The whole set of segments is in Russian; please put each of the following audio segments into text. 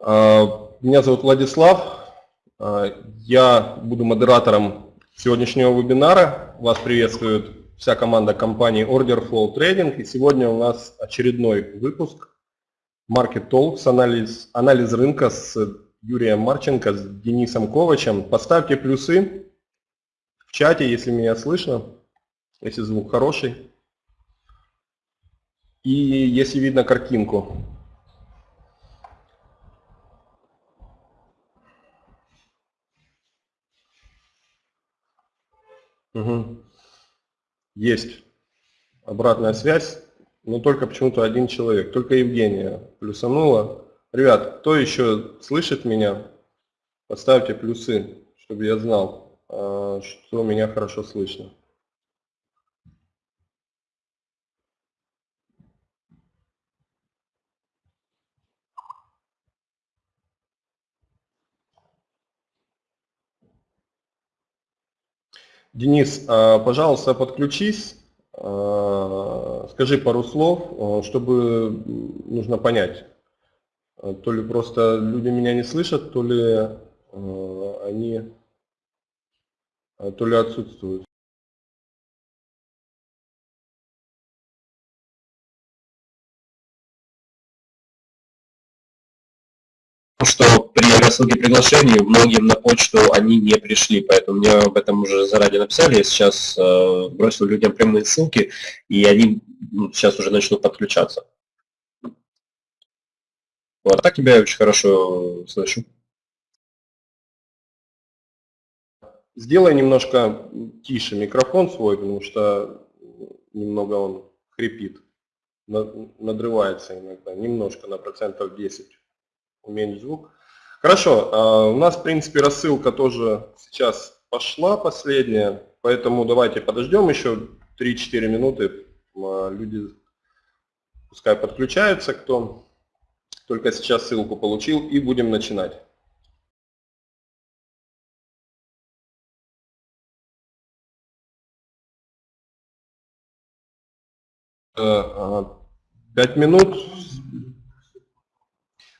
А, меня зовут Владислав. А, я буду модератором сегодняшнего вебинара. Вас приветствует вся команда компании Order Flow Trading. И сегодня у нас очередной выпуск Market Talks, анализ, анализ рынка с Юрием Марченко, с Денисом Ковачем. Поставьте плюсы в чате, если меня слышно, если звук хороший. И если видно картинку. Угу. Есть обратная связь, но только почему-то один человек, только Евгения плюсанула. Ребят, кто еще слышит меня, поставьте плюсы, чтобы я знал, а, что меня хорошо слышно. Денис, а, пожалуйста, подключись, а, скажи пару слов, а, чтобы нужно понять. То ли просто люди меня не слышат, то ли они то ли отсутствуют. Рассылке приглашений многим на почту они не пришли, поэтому мне об этом уже заранее написали, я сейчас э, бросил людям прямые ссылки, и они ну, сейчас уже начнут подключаться. Вот, а так тебя я очень хорошо слышу. Сделай немножко тише микрофон свой, потому что немного он хрипит, надрывается иногда, немножко на процентов 10 уменьшить звук. Хорошо, а, у нас, в принципе, рассылка тоже сейчас пошла последняя, поэтому давайте подождем еще 3-4 минуты. А, люди пускай подключаются, кто только сейчас ссылку получил, и будем начинать. Э, а, пять минут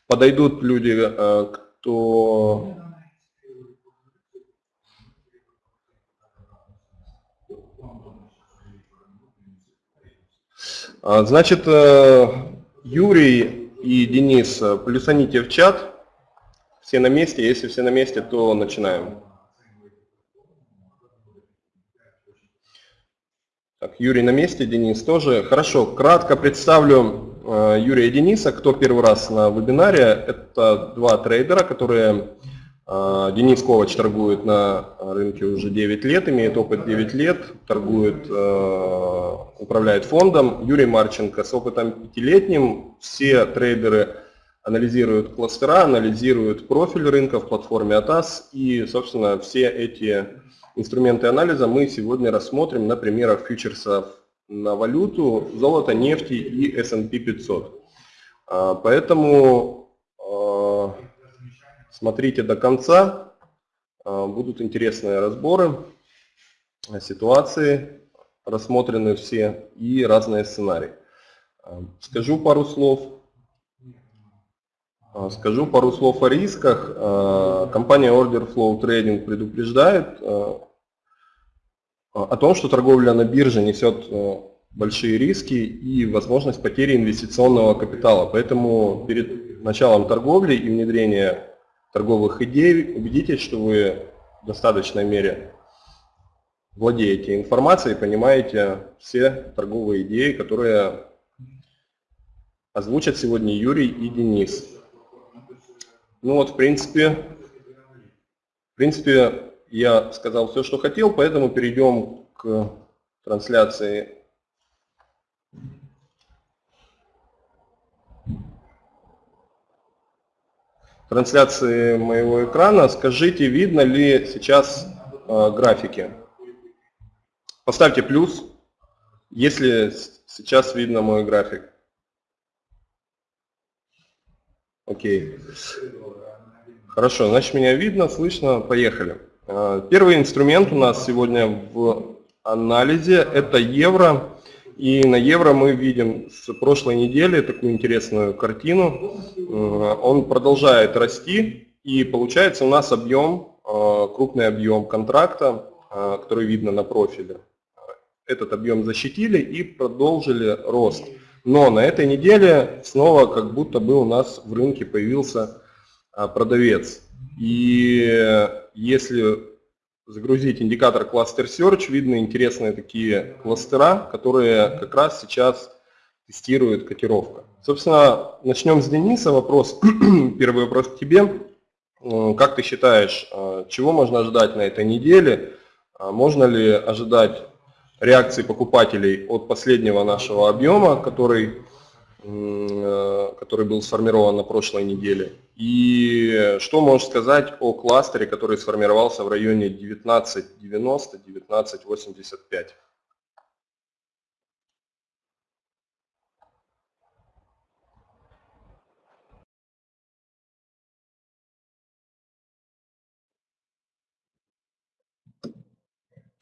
подойдут люди, э, кто а, Значит, э, Юрий и Денис, э, плюсаните в чат. Все на месте. Если все на месте, то начинаем. Так, Юрий на месте, Денис тоже. Хорошо, кратко представлю Юрия и Дениса. Кто первый раз на вебинаре, это два трейдера, которые э, Денис Ковач торгует на рынке уже 9 лет, имеет опыт 9 лет, торгует, э, управляет фондом. Юрий Марченко с опытом 5-летним. Все трейдеры анализируют кластера, анализируют профиль рынка в платформе ATAS. И, собственно, все эти инструменты анализа мы сегодня рассмотрим на примерах фьючерсов на валюту, золото, нефти и S&P 500. А, поэтому а, смотрите до конца, а, будут интересные разборы, ситуации, рассмотрены все и разные сценарии. Скажу пару слов. Скажу пару слов о рисках. Компания Order Flow Trading предупреждает о том, что торговля на бирже несет э, большие риски и возможность потери инвестиционного капитала. Поэтому перед началом торговли и внедрения торговых идей убедитесь, что вы в достаточной мере владеете информацией, понимаете все торговые идеи, которые озвучат сегодня Юрий и Денис. Ну вот, в принципе, в принципе, я сказал все, что хотел, поэтому перейдем к трансляции. Трансляции моего экрана. Скажите, видно ли сейчас э, графики? Поставьте плюс, если сейчас видно мой график. Окей. Хорошо, значит меня видно, слышно, поехали. Э, первый инструмент у нас сегодня в анализе – это евро. И на евро мы видим с прошлой недели такую интересную картину. Он продолжает расти, и получается у нас объем, крупный объем контракта, который видно на профиле. Этот объем защитили и продолжили рост. Но на этой неделе снова как будто бы у нас в рынке появился продавец. И если загрузить индикатор Cluster Search, видно интересные такие кластера, которые как раз сейчас тестирует котировка. Собственно, начнем с Дениса. Вопрос, первый вопрос к тебе. Как ты считаешь, э, чего можно ожидать на этой неделе? А можно ли ожидать реакции покупателей от последнего нашего объема, который который был сформирован на прошлой неделе. И что можешь сказать о кластере, который сформировался в районе 1990-1985?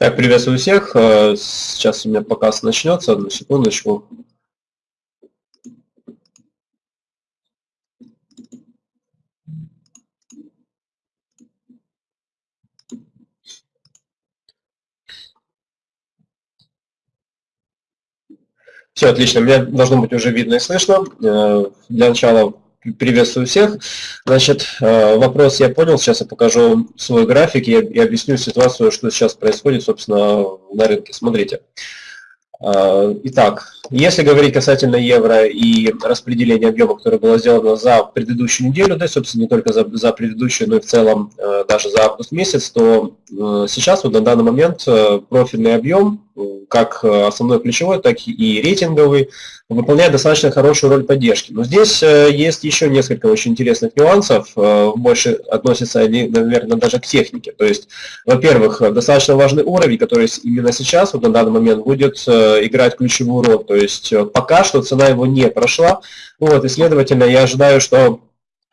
Так, приветствую всех. Э, сейчас у меня показ начнется. Одну секундочку. Все отлично, меня должно быть уже видно и слышно. Э, для начала приветствую всех. Значит, э, вопрос я понял, сейчас я покажу свой график и объясню ситуацию, что сейчас происходит, собственно, на рынке. Смотрите. Э, итак, если говорить касательно евро и распределения объема, которое было сделано за предыдущую неделю, да, собственно, не только за, за предыдущую, но и в целом даже за август месяц, то сейчас вот на данный момент профильный объем как э, основной ключевой, так и рейтинговый, выполняет достаточно хорошую роль поддержки. Но здесь э, есть еще несколько очень интересных нюансов, э, больше относятся они, наверное, даже к технике. То есть, во-первых, достаточно важный уровень, который именно сейчас, вот на данный момент, будет играть ключевую роль. То есть, пока что цена его не прошла, вот, и, следовательно, я ожидаю, что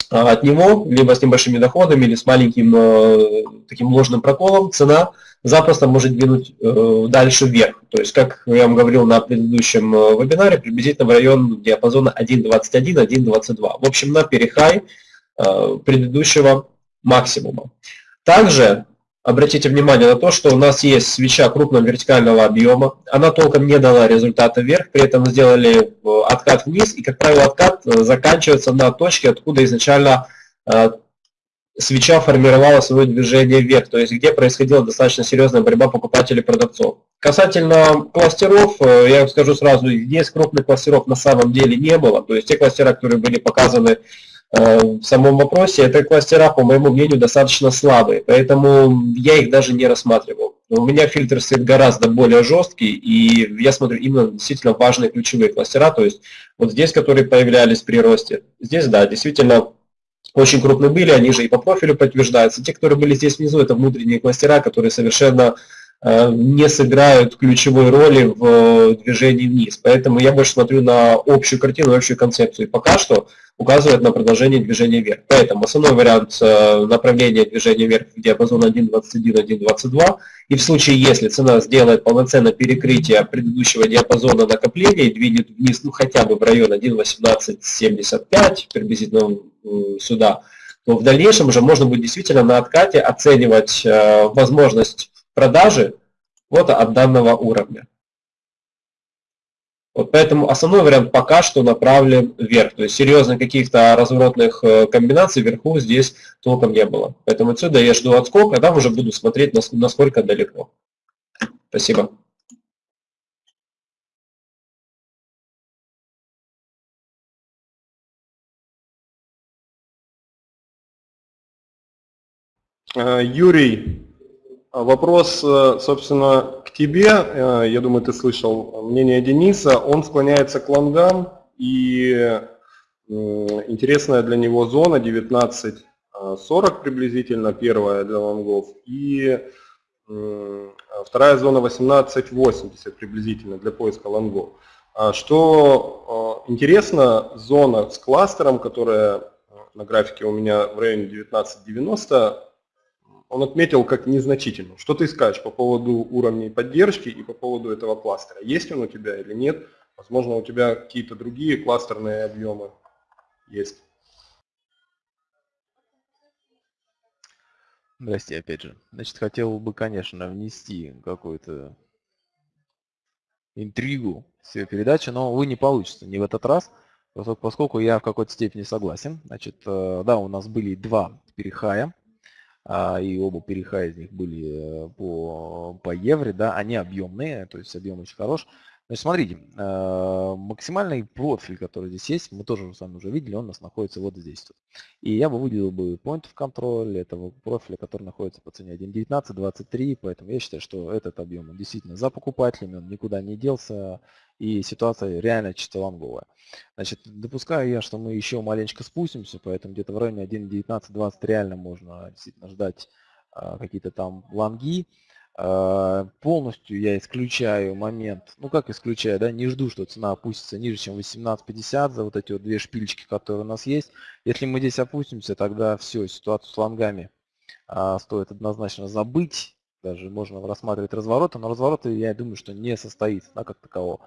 от него, либо с небольшими доходами, или с маленьким таким ложным проколом, цена – запросто может двинуть э, дальше вверх. То есть, как я вам говорил на предыдущем э, вебинаре, приблизительно в район диапазона 1.21-1.22. В общем, на перехай э, предыдущего максимума. Также обратите внимание на то, что у нас есть свеча крупного вертикального объема. Она толком не дала результата вверх, при этом сделали э, откат вниз, и, как правило, откат э, заканчивается на точке, откуда изначально э, свеча формировала свое движение вверх, то есть где происходила достаточно серьезная борьба покупателей и продавцов. Касательно кластеров, я скажу сразу, здесь крупных кластеров на самом деле не было, то есть те кластера, которые были показаны в самом вопросе, это кластера, по моему мнению, достаточно слабые, поэтому я их даже не рассматривал. У меня фильтр стоит гораздо более жесткий, и я смотрю именно действительно важные ключевые кластера, то есть вот здесь, которые появлялись при росте, здесь, да, действительно очень крупные были, они же и по профилю подтверждаются. Те, которые были здесь внизу, это внутренние кластера, которые совершенно э, не сыграют ключевой роли в движении вниз. Поэтому я больше смотрю на общую картину, общую концепцию. И пока что указывает на продолжение движения вверх. Поэтому основной вариант э, направления движения вверх в диапазон 1.21-1.22. И в случае, если цена сделает полноценное перекрытие предыдущего диапазона накопления и двинет вниз ну, хотя бы в район 1.1875, приблизительно сюда, то в дальнейшем уже можно будет действительно на откате оценивать э, возможность продажи вот от данного уровня. Вот поэтому основной вариант пока что направлен вверх. То есть серьезных каких-то разворотных э, комбинаций вверху здесь толком не было. Поэтому отсюда я жду отскок, а там уже буду смотреть, насколько далеко. Спасибо. Э, Юрий, вопрос, э, собственно, к тебе. Э, я думаю, ты слышал мнение Дениса. Он склоняется к лонгам, и интересная для него зона 19.40 приблизительно, первая для лонгов, и вторая зона 18.80 приблизительно для поиска лонгов. А что интересно, зона с кластером, которая на графике у меня в районе 19.90, он отметил как незначительную. Что ты скажешь по поводу уровней поддержки и по поводу этого кластера? Есть он у тебя или нет? Возможно, у тебя какие-то другие кластерные объемы есть. Здрасте, опять же. Значит, хотел бы, конечно, внести какую-то интригу в свою передачу, но, вы не получится не в этот раз, поскольку я в какой-то степени согласен. Значит, э, да, у нас были два перехая, и оба перехая из них были э, по, по евро, да, они объемные, то есть объем очень хорош. Значит, смотрите, э, максимальный профиль, который здесь есть, мы тоже с вами уже видели, он у нас находится вот здесь. И я бы выделил бы point of control этого профиля, который находится по цене 1.19.23, поэтому я считаю, что этот объем он действительно за покупателями, он никуда не делся, и ситуация реально чисто лонговая. Значит, допускаю я, что мы еще маленечко спустимся, поэтому где-то в районе 1.19.20 реально можно действительно ждать а, какие-то там лонги. А, полностью я исключаю момент, ну как исключаю, да, не жду, что цена опустится ниже, чем 18.50 за вот эти вот две шпильчики, которые у нас есть. Если мы здесь опустимся, тогда все, ситуацию с лонгами а, стоит однозначно забыть. Даже можно рассматривать развороты, но развороты, я думаю, что не состоится, да, как такового.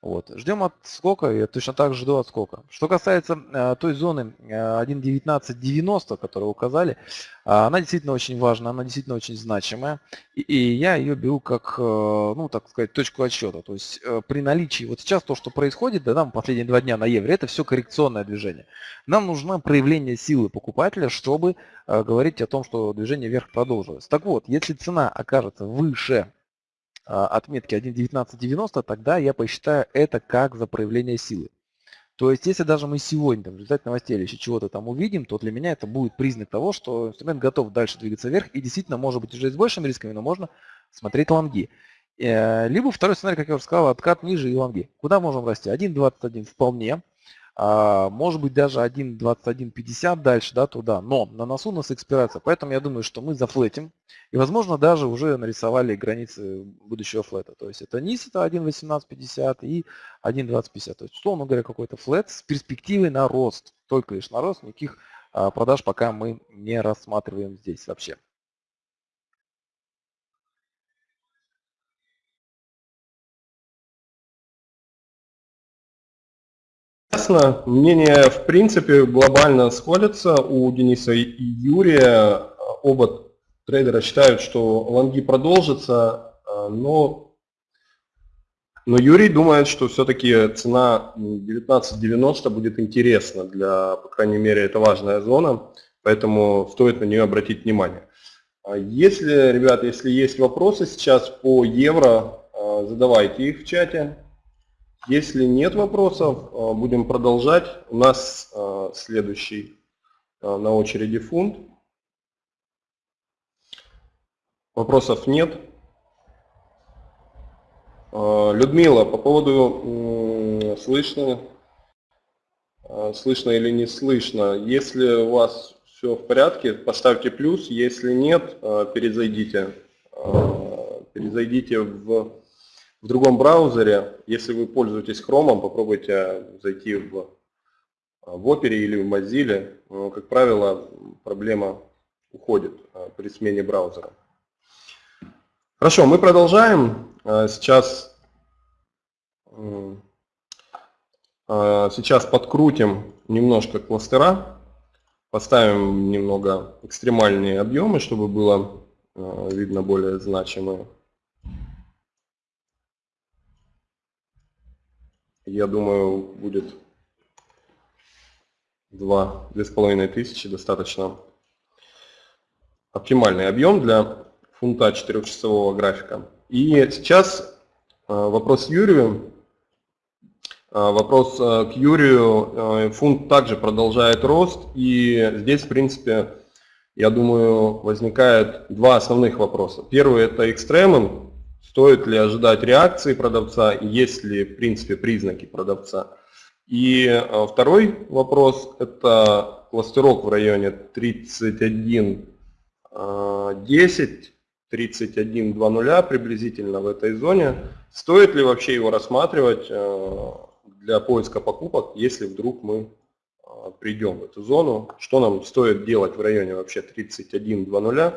Вот. Ждем отскока, я точно так же жду отскока. Что касается э, той зоны э, 1.1990, которую указали, э, она действительно очень важна, она действительно очень значимая. И, и я ее беру как, э, ну, так сказать, точку отсчета. То есть э, при наличии, вот сейчас то, что происходит, да, там последние два дня на евро, это все коррекционное движение. Нам нужно проявление силы покупателя, чтобы говорить о том, что движение вверх продолжилось. Так вот, если цена окажется выше а, отметки 1.1990, тогда я посчитаю это как за проявление силы. То есть, если даже мы сегодня там, в результате новостей или еще чего-то там увидим, то для меня это будет признак того, что инструмент готов дальше двигаться вверх и действительно может быть уже с большими рисками, но можно смотреть лонги. Э, либо второй сценарий, как я уже сказал, откат ниже и лонги. Куда можем расти? 1.21 вполне. А, может быть даже 1.2150 дальше, да, туда, но на носу у нас экспирация, поэтому я думаю, что мы зафлетим. И, возможно, даже уже нарисовали границы будущего флета, то есть это низ, это 1.1850 и 1.2050, то есть, условно говоря, какой-то флет с перспективой на рост, только лишь на рост, никаких а, продаж пока мы не рассматриваем здесь вообще. Ясно. Мнения, в принципе, глобально сходятся у Дениса и Юрия. Оба трейдера считают, что лонги продолжатся, но, но Юрий думает, что все-таки цена 19.90 будет интересна для, по крайней мере, это важная зона, поэтому стоит на нее обратить внимание. Если, ребята, если есть вопросы сейчас по евро, задавайте их в чате. Если нет вопросов, э, будем продолжать. У нас э, следующий э, на очереди фунт. Вопросов нет. Людмила, по поводу слышно, слышно или не слышно. Если у вас все в порядке, поставьте плюс. Если нет, перезайдите. Перезайдите в в другом браузере, если вы пользуетесь Chrome, попробуйте зайти в, в Opera или в Mozilla. Ну, как правило, проблема уходит а, при смене браузера. Хорошо, мы продолжаем. Сейчас, сейчас подкрутим немножко кластера, поставим немного экстремальные объемы, чтобы было видно более значимые. Я думаю, будет 2-2,5 тысячи достаточно оптимальный объем для фунта 4-часового графика. И сейчас э, вопрос Юрию. Э, вопрос э, к Юрию. Фунт также продолжает рост, и здесь, в принципе, я думаю, возникает два основных вопроса. Первый – это экстремум, Стоит ли ожидать реакции продавца, есть ли в принципе признаки продавца. И э, второй вопрос – это кластерок в районе 31 10, 31.20 приблизительно в этой зоне. Стоит ли вообще его рассматривать э, для поиска покупок, если вдруг мы э, придем в эту зону? Что нам стоит делать в районе вообще 31.20?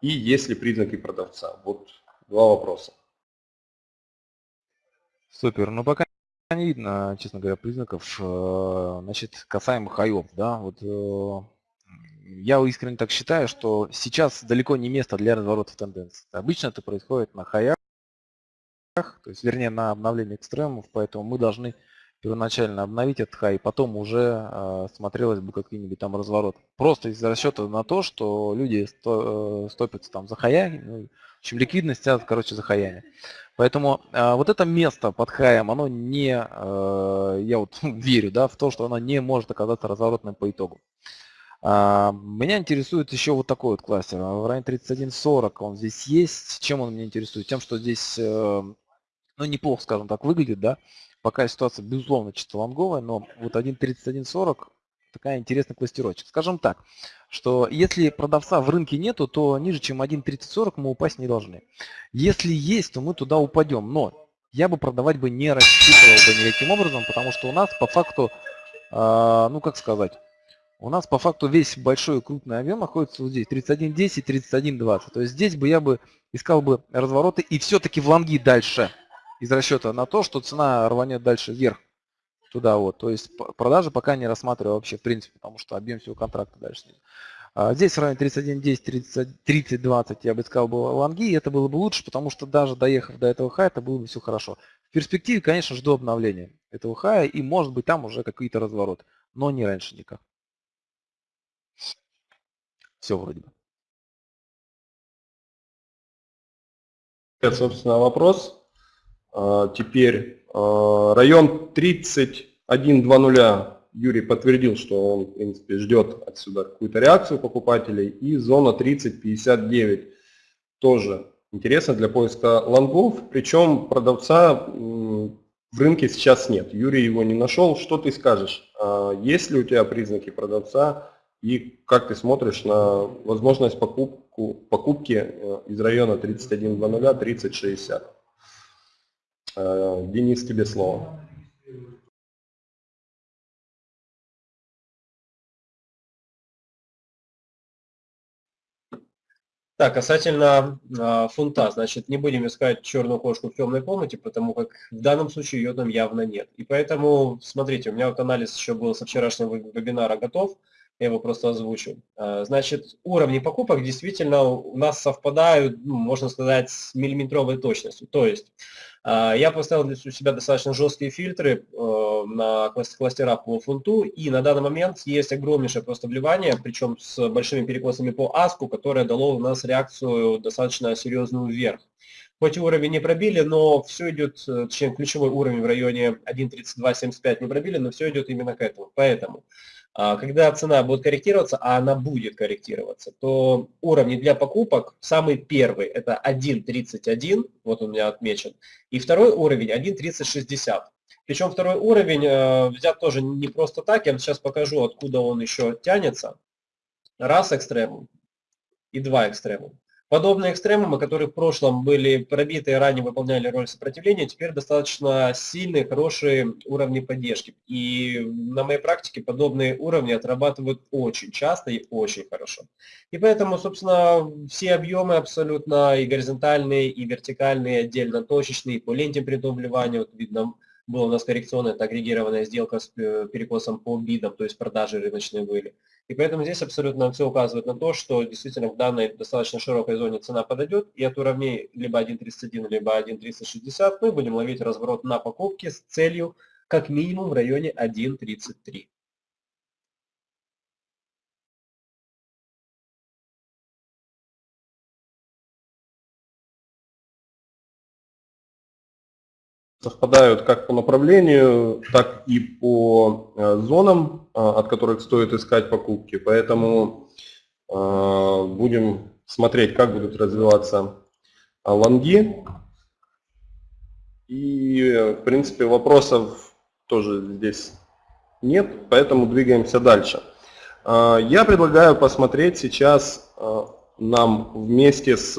и есть ли признаки продавца. Вот два вопроса. Супер. Ну, пока не видно, честно говоря, признаков. Э, значит, касаемо хаев, да, вот э, я искренне так считаю, что сейчас далеко не место для разворотов тенденций. Обычно это происходит на хаях, то есть, вернее, на обновлении экстремумов, поэтому мы должны первоначально обновить этот хай, потом уже э, смотрелось бы какие-нибудь там разворот. Просто из расчета на то, что люди сто, стопятся там за хаями, ну, общем, ликвидность тянут, короче, за хаями. Поэтому э, вот это место под хаем, оно не, э, я вот верю, да, в то, что оно не может оказаться разворотным по итогу. А, меня интересует еще вот такой вот кластер. В районе 31.40 он здесь есть. Чем он меня интересует? Тем, что здесь, э, ну, неплохо, скажем так, выглядит, да. Пока ситуация, безусловно, чисто лонговая, но вот 1.31.40 такая интересная кластерочек. Скажем так, что если продавца в рынке нету, то ниже, чем 1.3040 мы упасть не должны. Если есть, то мы туда упадем. Но я бы продавать бы не рассчитывал бы никаким образом, потому что у нас по факту, э, ну как сказать, у нас по факту весь большой крупный объем находится вот здесь, 31.10, 31.20. То есть здесь бы я бы искал бы развороты и все-таки в лонги дальше из расчета на то, что цена рванет дальше вверх. Туда вот. То есть продажи пока не рассматриваю вообще в принципе, потому что объем всего контракта дальше снизу. А здесь в районе 31.10, 30.20 я бы искал бы лонги, и это было бы лучше, потому что даже доехав до этого хая, это было бы все хорошо. В перспективе, конечно, жду обновления этого хая, и может быть там уже какие-то развороты, но не раньше никак. Все вроде бы. Это, собственно, вопрос. А, теперь район 31.20 Юрий подтвердил, что он, в принципе, ждет отсюда какую-то реакцию покупателей. И зона 30.59 тоже интересно для поиска лонгов. Причем продавца в рынке сейчас нет. Юрий его не нашел. Что ты скажешь? А, есть ли у тебя признаки продавца? И как ты смотришь на возможность покупку, покупки э, из района 31.00-30.60? Э, Денис, тебе слово. Так, касательно э, фунта, значит, не будем искать черную кошку в темной комнате, потому как в данном случае ее там явно нет. И поэтому, смотрите, у меня вот анализ еще был со вчерашнего вебинара готов я его просто озвучу. А, значит, уровни покупок действительно у нас совпадают, ну, можно сказать, с миллиметровой точностью. То есть а, я поставил для себя достаточно жесткие фильтры э, на кластерах по фунту, и на данный момент есть огромнейшее просто вливание, причем с большими перекосами по аску, которое дало у нас реакцию достаточно серьезную вверх. Хоть уровень не пробили, но все идет, э, точнее ключевой уровень в районе 1.3275 не пробили, но все идет именно к этому. Поэтому когда цена будет корректироваться, а она будет корректироваться, то уровни для покупок, самый первый это 1.31, вот он у меня отмечен, и второй уровень 1.3060. Причем второй уровень э, взят тоже не просто так, я вам сейчас покажу, откуда он еще тянется. Раз экстремум и два экстремум. Подобные экстремумы, которые в прошлом были пробиты и ранее выполняли роль сопротивления, теперь достаточно сильные, хорошие уровни поддержки. И на моей практике подобные уровни отрабатывают очень часто и очень хорошо. И поэтому, собственно, все объемы абсолютно и горизонтальные, и вертикальные, отдельно точечные, по ленте предобливания, вот видно, была у нас коррекционная, это агрегированная сделка с э, перекосом по бидам, то есть продажи рыночные были. И поэтому здесь абсолютно все указывает на то, что действительно в данной достаточно широкой зоне цена подойдет, и от уровней либо 1.31, либо 1.360 мы будем ловить разворот на покупки с целью как минимум в районе 1.33. совпадают как по направлению, так и по э, зонам, э, от которых стоит искать покупки. Поэтому э, будем смотреть, как будут развиваться лонги. И, в принципе, вопросов тоже здесь нет, поэтому двигаемся дальше. Я предлагаю посмотреть сейчас нам вместе с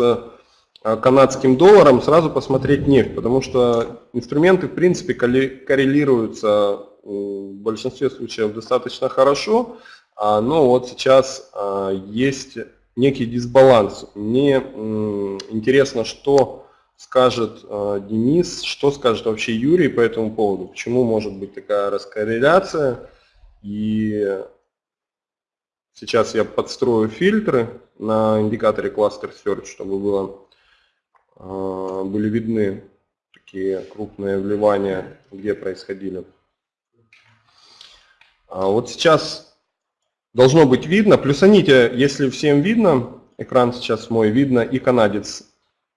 канадским долларом, сразу посмотреть нефть, потому что инструменты в принципе коррелируются в большинстве случаев достаточно хорошо, а, но вот сейчас а, есть некий дисбаланс. Мне интересно, что скажет э, Денис, что скажет вообще Юрий по этому поводу, почему может быть такая раскорреляция. И сейчас я подстрою фильтры на индикаторе Cluster Search, чтобы было, э, были видны такие крупные вливания, где происходили. А вот сейчас должно быть видно, плюсаните, если всем видно, экран сейчас мой, видно и канадец,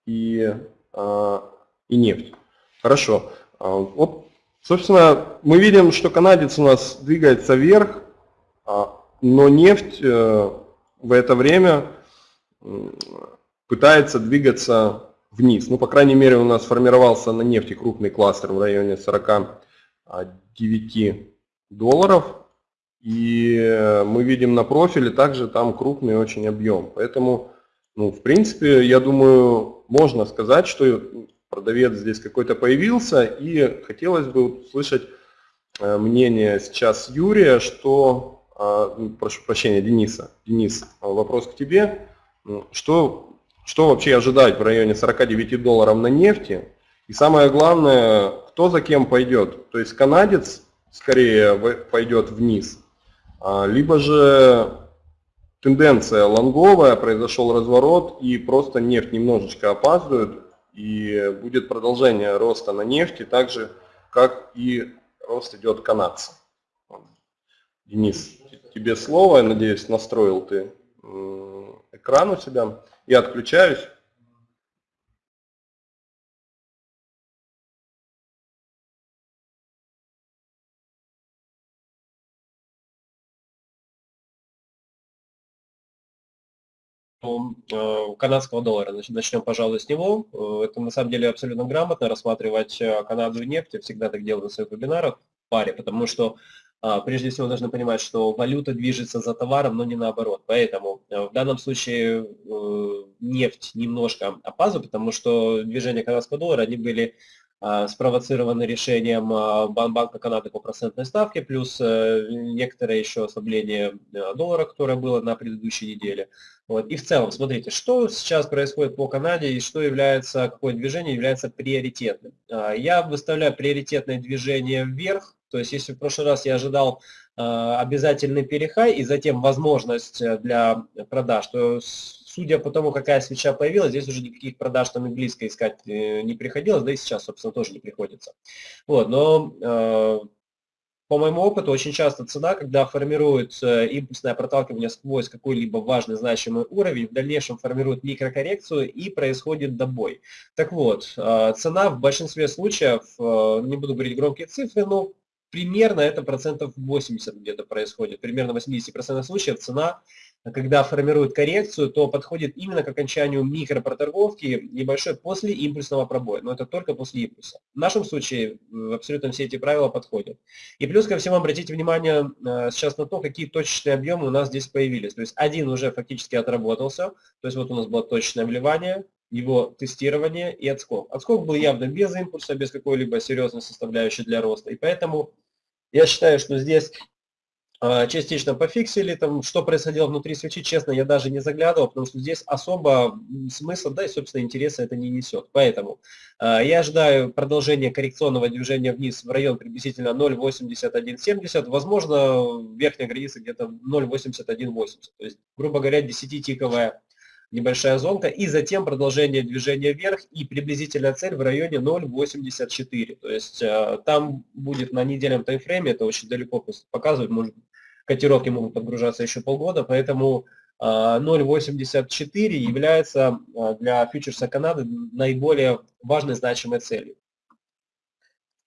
и а, и нефть. Хорошо. А, вот, собственно, мы видим, что канадец у нас двигается вверх, а, но нефть э, в это время пытается двигаться вниз. Ну, по крайней мере, у нас формировался на нефти крупный кластер в районе 49 долларов. И э, мы видим на профиле также там крупный очень объем. Поэтому ну, в принципе, я думаю, можно сказать, что продавец здесь какой-то появился, и хотелось бы услышать э, мнение сейчас Юрия, что, а, ну, прошу прощения, Дениса. Денис, вопрос к тебе. Что, что вообще ожидать в районе 49 долларов на нефти? И самое главное, кто за кем пойдет? То есть канадец скорее пойдет вниз, а, либо же тенденция лонговая, произошел разворот и просто нефть немножечко опаздывает и будет продолжение роста на нефти, так же как и рост идет канадца. Денис, тебе слово, я надеюсь, настроил ты экран у себя. Я отключаюсь. Э, канадского доллара. Начнем, пожалуй, с него. Э, это на самом деле абсолютно грамотно рассматривать э, Канаду и нефть. Я всегда так делаю на своих вебинарах в паре, потому что прежде всего должны понимать, что валюта движется за товаром, но не наоборот. Поэтому в данном случае нефть немножко опаздывает, потому что движения канадского доллара, они были а, спровоцированы решением а, Банка Канады по процентной ставке, плюс э, некоторое еще ослабление э, доллара, которое было на предыдущей неделе. Вот. И в целом, смотрите, что сейчас происходит по Канаде и что является, какое движение является приоритетным. А, я выставляю приоритетное движение вверх, то есть если в прошлый раз я ожидал обязательный перехай и затем возможность э, для продаж, то судя по тому, какая свеча появилась, здесь уже никаких продаж там и близко искать э, не приходилось, да и сейчас, собственно, тоже не приходится. Вот, но э, по моему опыту, очень часто цена, когда формирует э, импульсное проталкивание сквозь какой-либо важный значимый уровень, в дальнейшем формирует микрокоррекцию и происходит добой. Так вот, э, цена в большинстве случаев, э, не буду говорить громкие цифры, но примерно это процентов 80 где-то происходит. Примерно 80% случаев цена когда формирует коррекцию, то подходит именно к окончанию микропроторговки небольшой после импульсного пробоя. Но это только после импульса. В нашем случае абсолютно все эти правила подходят. И плюс ко всему обратите внимание э, сейчас на то, какие точечные объемы у нас здесь появились. То есть один уже фактически отработался. То есть вот у нас было точное вливание, его тестирование и отскок. Отскок был явно без импульса, без какой-либо серьезной составляющей для роста. И поэтому я считаю, что здесь а, частично пофиксили, там, что происходило внутри свечи, честно, я даже не заглядывал, потому что здесь особо смысла, да и, собственно, интереса это не несет. Поэтому э, я ожидаю продолжения коррекционного движения вниз в район приблизительно 0.8170, возможно, верхняя граница где-то 0.8180, то есть, грубо говоря, 10-тиковая небольшая зонка, и затем продолжение движения вверх и приблизительная цель в районе 0.84. То есть э, там будет на недельном таймфрейме, это очень далеко показывать, может котировки могут подгружаться еще полгода, поэтому 0.84 а, является а, для фьючерса Канады наиболее важной значимой целью.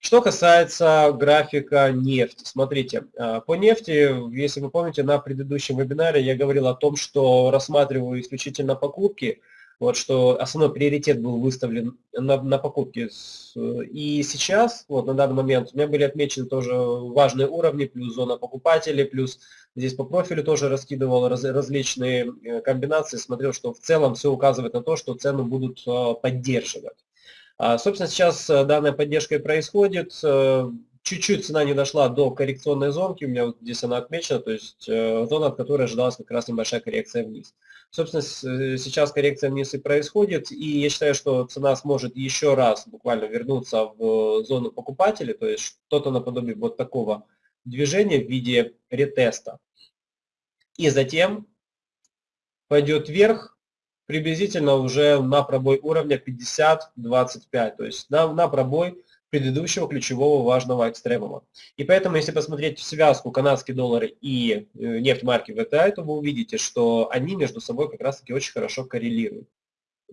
Что касается графика нефти, смотрите, а, по нефти, если вы помните, на предыдущем вебинаре я говорил о том, что рассматриваю исключительно покупки – вот что основной приоритет был выставлен на, на покупки. И сейчас, вот на данный момент, у меня были отмечены тоже важные уровни, плюс зона покупателей, плюс здесь по профилю тоже раскидывал раз, различные э, комбинации, смотрел, что в целом все указывает на то, что цены будут э, поддерживать. А, собственно, сейчас э, данная поддержка и происходит. Чуть-чуть цена не дошла до коррекционной зонки, у меня вот здесь она отмечена, то есть зона, от которой ожидалась как раз небольшая коррекция вниз. Собственно, э, сейчас коррекция вниз и происходит, и я считаю, что цена сможет еще раз буквально вернуться в зону покупателей, то есть что-то наподобие вот такого движения в виде ретеста. И затем пойдет вверх приблизительно уже на пробой уровня 50-25, то есть на, на пробой предыдущего ключевого важного экстремума. И поэтому, если посмотреть связку канадский доллар и э, нефть марки VTI, то вы увидите, что они между собой как раз таки очень хорошо коррелируют.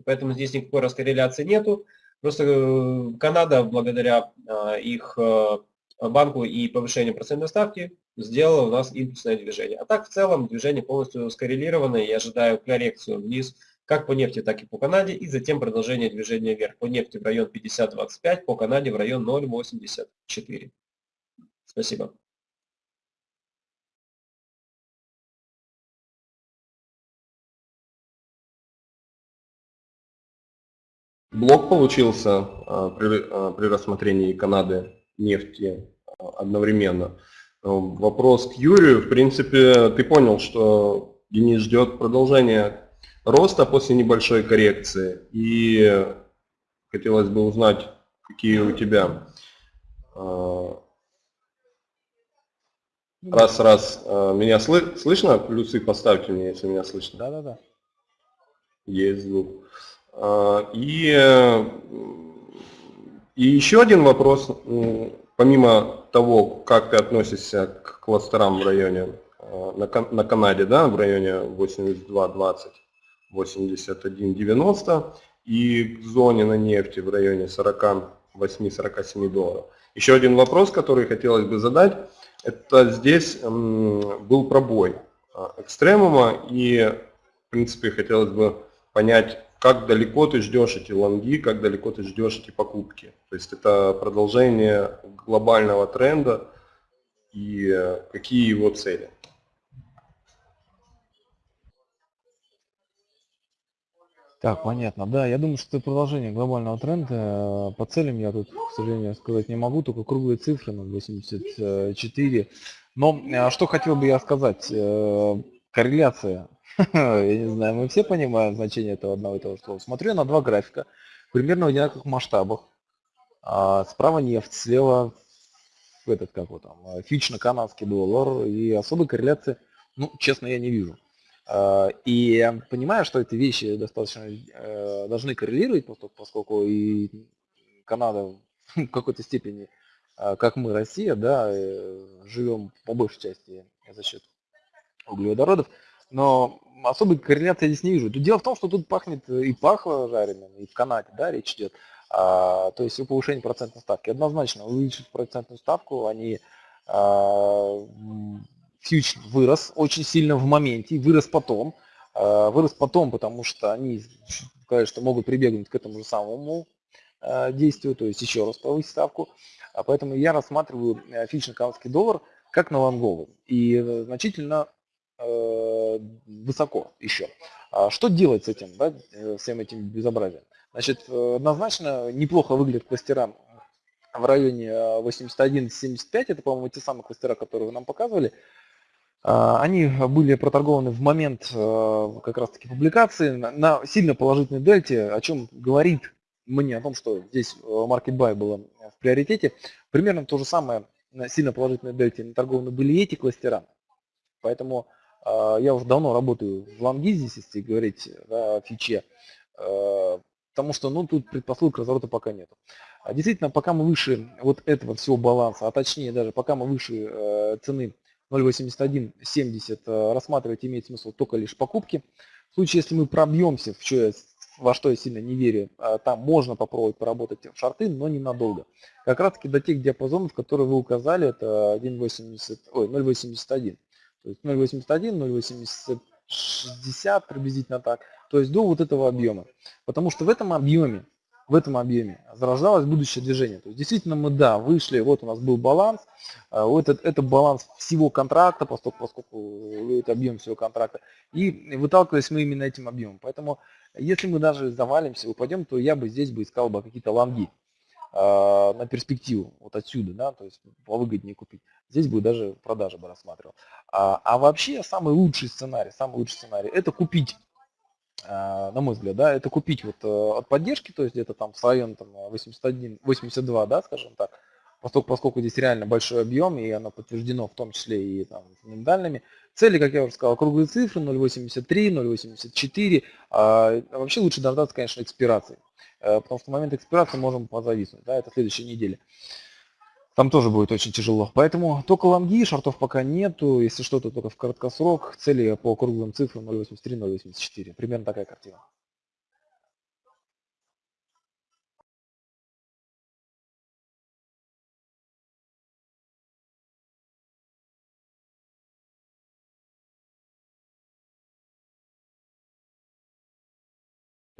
Поэтому здесь никакой раскорреляции нету. Просто э, Канада, благодаря а, их э, банку и повышению процентной ставки, сделала у нас импульсное движение. А так в целом движение полностью скоррелировано, я ожидаю коррекцию вниз как по нефти, так и по Канаде, и затем продолжение движения вверх. По нефти в район 50.25, по Канаде в район 0.84. Спасибо. Блок получился а, при, а, при рассмотрении Канады нефти а, одновременно. Вопрос к Юрию. В принципе, ты понял, что Денис ждет продолжения роста после небольшой коррекции. И хотелось бы узнать, какие у тебя а, Раз, раз, а, меня сл слышно? Плюсы поставьте мне, если меня слышно. Да, да, да. Есть звук. А, и, и еще один вопрос, помимо того, как ты относишься к кластерам в районе, на, на Канаде, да, в районе 82-20, 81,90 и к зоне на нефти в районе 48-47 долларов. Еще один вопрос, который хотелось бы задать, это здесь был пробой а, экстремума и в принципе хотелось бы понять, как далеко ты ждешь эти лонги, как далеко ты ждешь эти покупки. То есть это продолжение глобального тренда и э, какие его цели. Так, понятно. Да, я думаю, что это продолжение глобального тренда. По целям я тут, к сожалению, сказать не могу, только круглые цифры на 84. Но а, что хотел бы я сказать. Э, корреляция. Я не знаю, мы все понимаем значение этого одного и того слова. Смотрю на два графика, примерно в одинаковых масштабах. А, справа нефть, слева этот, как вот там, фич-канадский доллар. И особой корреляции, ну, честно, я не вижу. А, и понимая, что эти вещи достаточно э, должны коррелировать, поскольку и Канада в какой-то степени, а, как мы, Россия, да, э, живем по большей части за счет углеводородов, но особой корреляции я здесь не вижу. Дело в том, что тут пахнет и пахло жареным, и в Канаде, да, речь идет. А, то есть о повышении процентной ставки. Однозначно увеличить процентную ставку, они а, фьюч вырос очень сильно в моменте, вырос потом. Э, вырос потом, потому что они что могут прибегнуть к этому же самому э, действию, то есть еще раз повысить ставку. А поэтому я рассматриваю э, фьючерный канадский доллар как на лонговый и значительно высоко еще. А что делать с этим, да, всем этим безобразием? Значит, однозначно неплохо выглядят кластера в районе 81-75, это, по-моему, те самые кластера, которые вы нам показывали. А, они были проторгованы в момент э, как раз таки публикации на сильно положительной дельте, о чем говорит мне о том, что здесь э, market buy было в приоритете. Примерно то же самое на сильно положительной дельте наторгованы были эти кластера. Поэтому э, я уже давно работаю в лонги здесь, если говорить о фиче, потому что ну, тут предпосылок разворота пока нет. А действительно, пока мы выше вот этого всего баланса, а точнее даже пока мы выше цены 0.8170 э, рассматривать имеет смысл только лишь покупки. В случае, если мы пробьемся, в что я, во что я сильно не верю, э, там можно попробовать поработать в шарты, но ненадолго. Как раз таки до тех диапазонов, которые вы указали, это 1.80, ой, 0.81. То есть 0.81, 0.80, приблизительно так. То есть до вот этого объема. Потому что в этом объеме в этом объеме зарождалось будущее движение. То есть действительно мы, да, вышли, вот у нас был баланс, а, вот это, это баланс всего контракта, поскольку, поскольку это объем всего контракта, и выталкивались мы именно этим объемом. Поэтому если мы даже завалимся, упадем, то я бы здесь бы искал бы какие-то лонги э, на перспективу, вот отсюда, да, то есть повыгоднее купить. Здесь бы даже продажи бы рассматривал. А, а вообще самый лучший сценарий, самый лучший сценарий, это купить на мой взгляд, да, это купить вот э, от поддержки, то есть где-то там в районе там, 81, 82, да, скажем так, поскольку, поскольку здесь реально большой объем, и оно подтверждено в том числе и там, фундаментальными. Цели, как я уже сказал, круглые цифры 0.83, 0.84. А, вообще лучше дождаться, конечно, экспирации, э, потому что в момент экспирации можем позависнуть, да, это следующей неделе. Там тоже будет очень тяжело. Поэтому только лонги, шортов пока нету. Если что-то только в краткосрок. Цели по круглым цифрам 0.83-0.84. Примерно такая картина.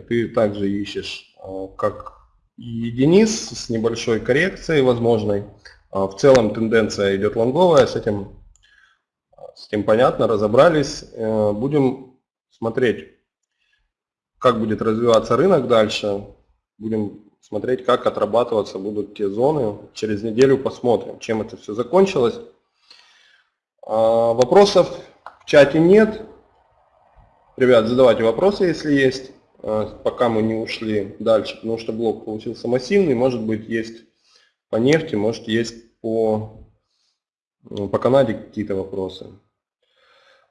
Ты также ищешь, а, как и Денис, с небольшой коррекцией возможной. А, в целом тенденция идет лонговая, с этим, с этим понятно, разобрались. Э, будем смотреть, как будет развиваться рынок дальше. Будем смотреть, как отрабатываться будут те зоны. Через неделю посмотрим, чем это все закончилось. А, вопросов в чате нет. Ребят, задавайте вопросы, если есть, а, пока мы не ушли дальше, потому что блок получился массивный, может быть есть по нефти, может есть по, ну, по Канаде какие-то вопросы.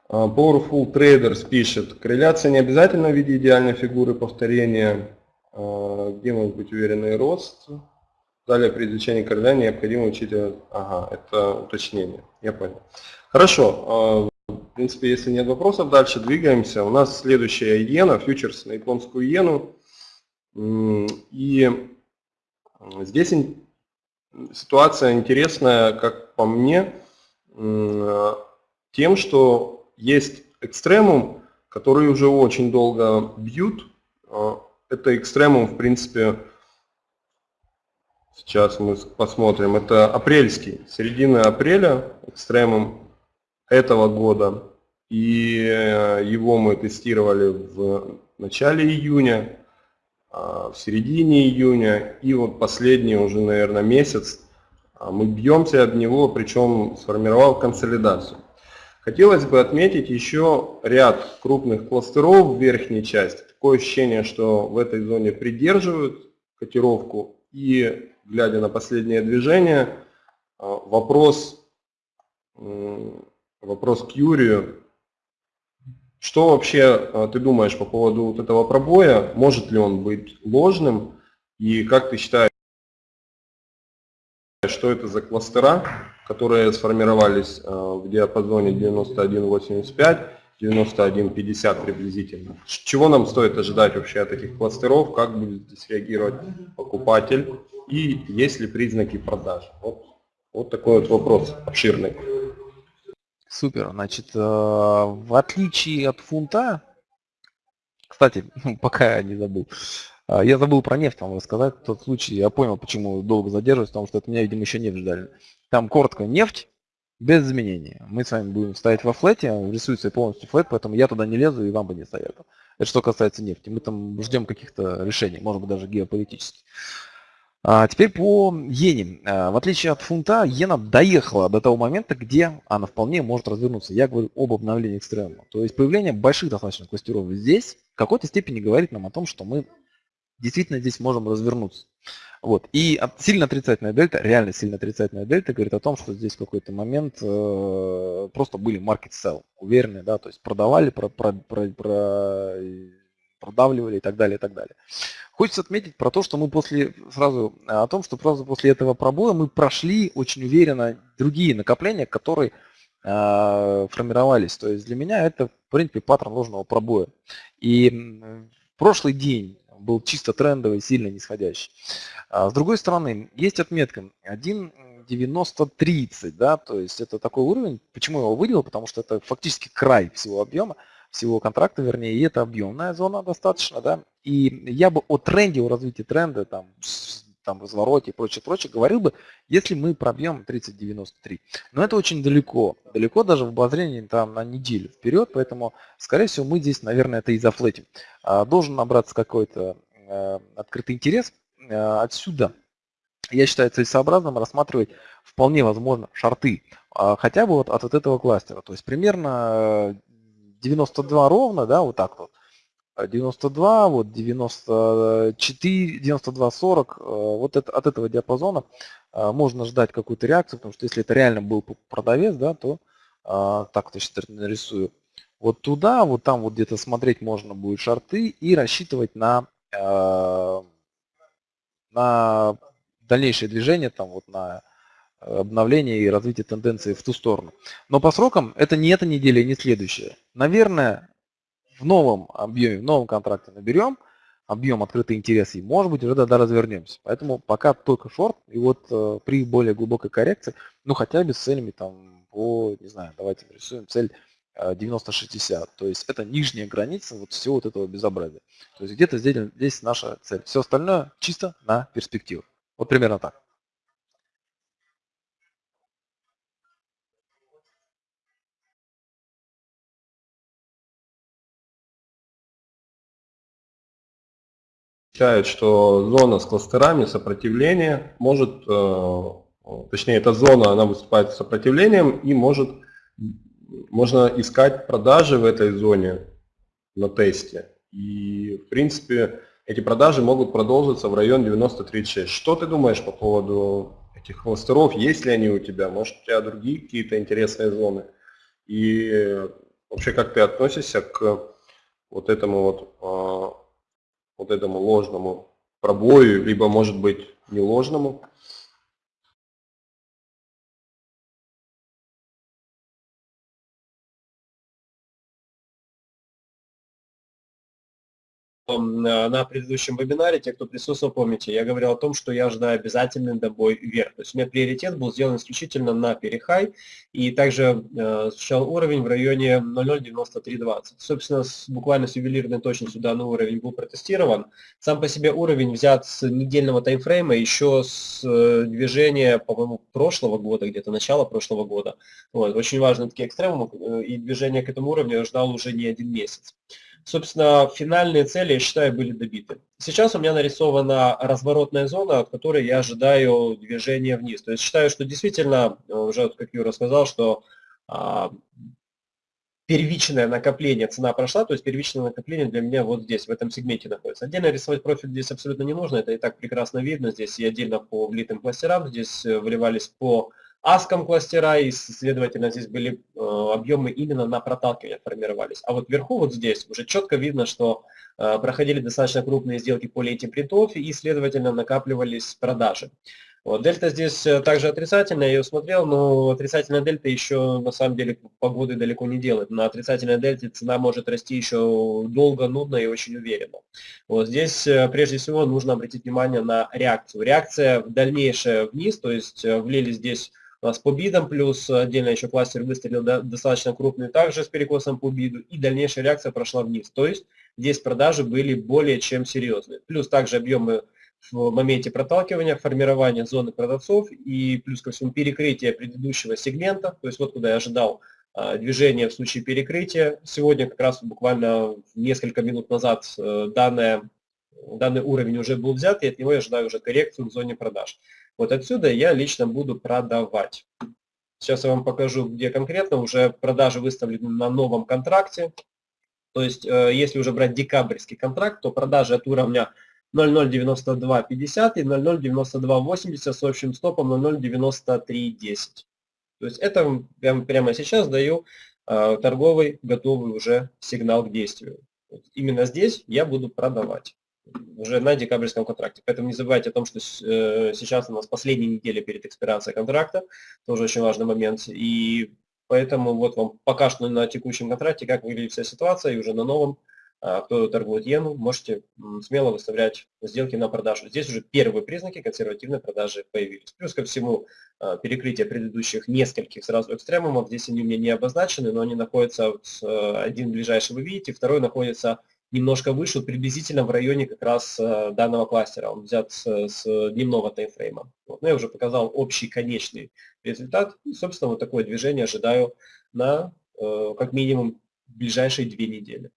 А, Powerful Traders пишет, корреляция не обязательно в виде идеальной фигуры повторения, а, где может быть уверенный рост. Далее при изучении корреляции необходимо учитывать, ага, это уточнение, я понял. Хорошо, а, в принципе, если нет вопросов, дальше двигаемся. У нас следующая иена, фьючерс на японскую иену. И здесь ситуация интересная, как по мне, тем, что есть экстремум, который уже очень долго бьют. А, это экстремум, в принципе, сейчас мы посмотрим, это апрельский, середина апреля, экстремум этого года. И э, его мы тестировали в начале июня. А, в середине июня и вот последний уже, наверное, месяц а, мы бьемся от него, причем сформировал консолидацию. Хотелось бы отметить еще ряд крупных кластеров в верхней части. Такое ощущение, что в этой зоне придерживают котировку и, глядя на последнее движение, а, вопрос, вопрос к Юрию, что вообще а, ты думаешь по поводу вот этого пробоя? Может ли он быть ложным? И как ты считаешь, что это за кластера, которые сформировались а, в диапазоне 91.85, 91.50 приблизительно? Чего нам стоит ожидать вообще от этих кластеров? Как будет здесь реагировать покупатель? И есть ли признаки продаж? Вот, вот такой вот вопрос обширный. Супер. Значит, э, в отличие от фунта, кстати, пока я не забыл, э, я забыл про нефть вам рассказать. В тот случай я понял, почему долго задерживаюсь, потому что от меня, видимо, еще нефть ждали. Там коротко нефть без изменений. Мы с вами будем стоять во флете, рисуется полностью флет, поэтому я туда не лезу и вам бы не советую. Это что касается нефти. Мы там ждем каких-то решений, может быть даже геополитических. А теперь по иене. А, в отличие от фунта, иена доехала до того момента, где она вполне может развернуться. Я говорю об обновлении экстремума. То есть появление больших достаточно кластеров здесь в какой-то степени говорит нам о том, что мы действительно здесь можем развернуться. Вот. И сильно отрицательная дельта, реально сильно отрицательная дельта говорит о том, что здесь в какой-то момент э, просто были market sell, уверенные, да, то есть продавали, про, про, про, про, продавливали и так далее, и так далее. Хочется отметить про то, что мы после, сразу о том, что сразу после этого пробоя мы прошли очень уверенно другие накопления, которые э, формировались. То есть для меня это, в принципе, паттерн ложного пробоя. И прошлый день был чисто трендовый, сильно нисходящий. А с другой стороны, есть отметка 1.9030, да, то есть это такой уровень. Почему я его выделил? Потому что это фактически край всего объема всего контракта, вернее, и это объемная зона достаточно, да, и я бы о тренде, о развитии тренда, там, там развороте и прочее, прочее, говорил бы, если мы пробьем 3093. Но это очень далеко, далеко даже в обозрении там на неделю вперед, поэтому, скорее всего, мы здесь, наверное, это и зафлетим. А, должен набраться какой-то э, открытый интерес. Э, отсюда я считаю целесообразным рассматривать вполне возможно шарты, а, хотя бы вот от, от этого кластера. То есть примерно 92 ровно, да, вот так вот. 92, вот 94, 92, 40, вот это, от этого диапазона а, можно ждать какую-то реакцию, потому что если это реально был продавец, да, то а, так вот я сейчас нарисую, вот туда, вот там вот где-то смотреть можно будет шарты и рассчитывать на, а, на дальнейшее движение, там вот на обновление и развитие тенденции в ту сторону. Но по срокам это не эта неделя не следующая. Наверное, в новом объеме, в новом контракте наберем, объем открытый интерес, и может быть уже тогда развернемся. Поэтому пока только шорт, и вот э, при более глубокой коррекции, ну хотя бы с целями там по, не знаю, давайте нарисуем цель э, 90-60. То есть это нижняя граница вот всего вот этого безобразия. То есть где-то здесь, здесь наша цель. Все остальное чисто на перспективу. Вот примерно так. Считает, что зона с кластерами сопротивления может, э, точнее эта зона, она выступает сопротивлением и может, можно искать продажи в этой зоне на тесте. И в принципе эти продажи могут продолжиться в район 90-36. Что ты думаешь по поводу этих кластеров? Есть ли они у тебя? Может у тебя другие какие-то интересные зоны? И вообще как ты относишься к вот этому вот а, вот этому ложному пробою, либо может быть не ложному. На предыдущем вебинаре, те, кто присутствовал, помните, я говорил о том, что я ожидаю обязательный добой вверх. То есть у меня приоритет был сделан исключительно на перехай, и также э, уровень в районе 0.09320. Собственно, с, буквально с ювелирной точностью данный уровень был протестирован. Сам по себе уровень взят с недельного таймфрейма, еще с э, движения, по-моему, прошлого года, где-то начала прошлого года. Вот, очень важные такие экстремумы, э, и движение к этому уровню я ждал уже не один месяц. Собственно, финальные цели, я считаю, были добиты. Сейчас у меня нарисована разворотная зона, от которой я ожидаю движения вниз. То есть считаю, что действительно, уже как Юра сказал, что а, первичное накопление, цена прошла, то есть первичное накопление для меня вот здесь, в этом сегменте находится. Отдельно рисовать профиль здесь абсолютно не нужно, это и так прекрасно видно. Здесь и отдельно по влитым кластерам, здесь э, выливались по аском кластера, и, следовательно, здесь были э, объемы именно на проталкивание формировались. А вот вверху, вот здесь, уже четко видно, что проходили достаточно крупные сделки по лейте принтов, и, следовательно, накапливались продажи. Вот, дельта здесь э, также отрицательная, я ее смотрел, но отрицательная дельта еще на самом деле погоды далеко не делает. На отрицательной дельте цена может расти еще долго, нудно и очень уверенно. Вот здесь э, прежде всего нужно обратить внимание на реакцию. Реакция в дальнейшее вниз, то есть влили здесь у нас по бидам, плюс отдельно еще кластер выстрелил достаточно крупный, также с перекосом по биду, и дальнейшая реакция прошла вниз. То есть здесь продажи были более чем серьезные. Плюс также объемы в моменте проталкивания, формирования зоны продавцов и плюс ко всему перекрытие предыдущего сегмента, то есть вот куда я ожидал а, движение в случае перекрытия. Сегодня как раз буквально несколько минут назад э, данное, данный уровень уже был взят, и от него я ожидаю уже коррекцию в зоне продаж. Вот отсюда я лично буду продавать. Сейчас я вам покажу, где конкретно уже продажи выставлены на новом контракте. То есть, э, если уже брать декабрьский контракт, то продажи от уровня 0,09250 и 0,09280 с общим стопом 0,09310. То есть это я прямо сейчас даю э, торговый готовый уже сигнал к действию. Именно здесь я буду продавать уже на декабрьском контракте. Поэтому не забывайте о том, что э, сейчас у нас последняя неделя перед экспирацией контракта, тоже очень важный момент. И поэтому вот вам пока что на текущем контракте, как выглядит вся ситуация, и уже на новом, а, кто торгует иену, можете смело выставлять сделки на продажу. Здесь уже первые признаки консервативной продажи появились. Плюс ко всему а, перекрытие предыдущих нескольких сразу экстремумов, здесь они у меня не обозначены, но они находятся, э, один ближайший вы видите, второй находится немножко выше, приблизительно в районе как раз э, данного кластера. Он взят с, с дневного таймфрейма. Вот. Но я уже показал общий конечный результат. И, собственно, вот такое движение ожидаю на э, как минимум ближайшие две недели.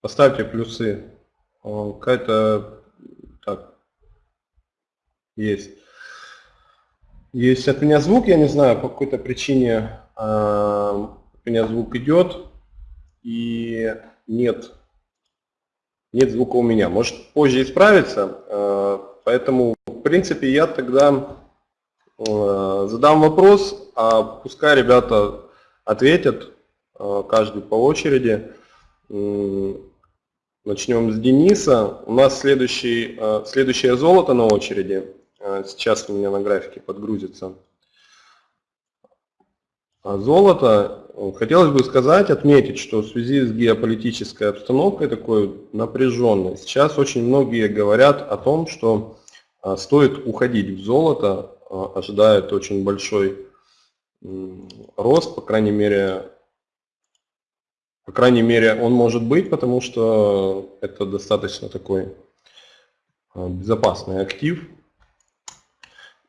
Поставьте плюсы. Какая-то... Так. Есть. Есть от меня звук, я не знаю, по какой-то причине э, от меня звук идет и нет, нет звука у меня. Может позже исправиться, э, поэтому в принципе я тогда э, задам вопрос, а пускай ребята ответят, каждый по очереди. Начнем с Дениса. У нас следующий, следующее золото на очереди. Э, сейчас у меня на графике подгрузится. А золото, э, хотелось бы сказать, отметить, что в связи с геополитической обстановкой такой напряженной, сейчас очень многие говорят о том, что стоит уходить в золото, ожидают очень большой рост, по крайней мере, по крайней мере, он может быть, потому что это достаточно такой а, безопасный актив.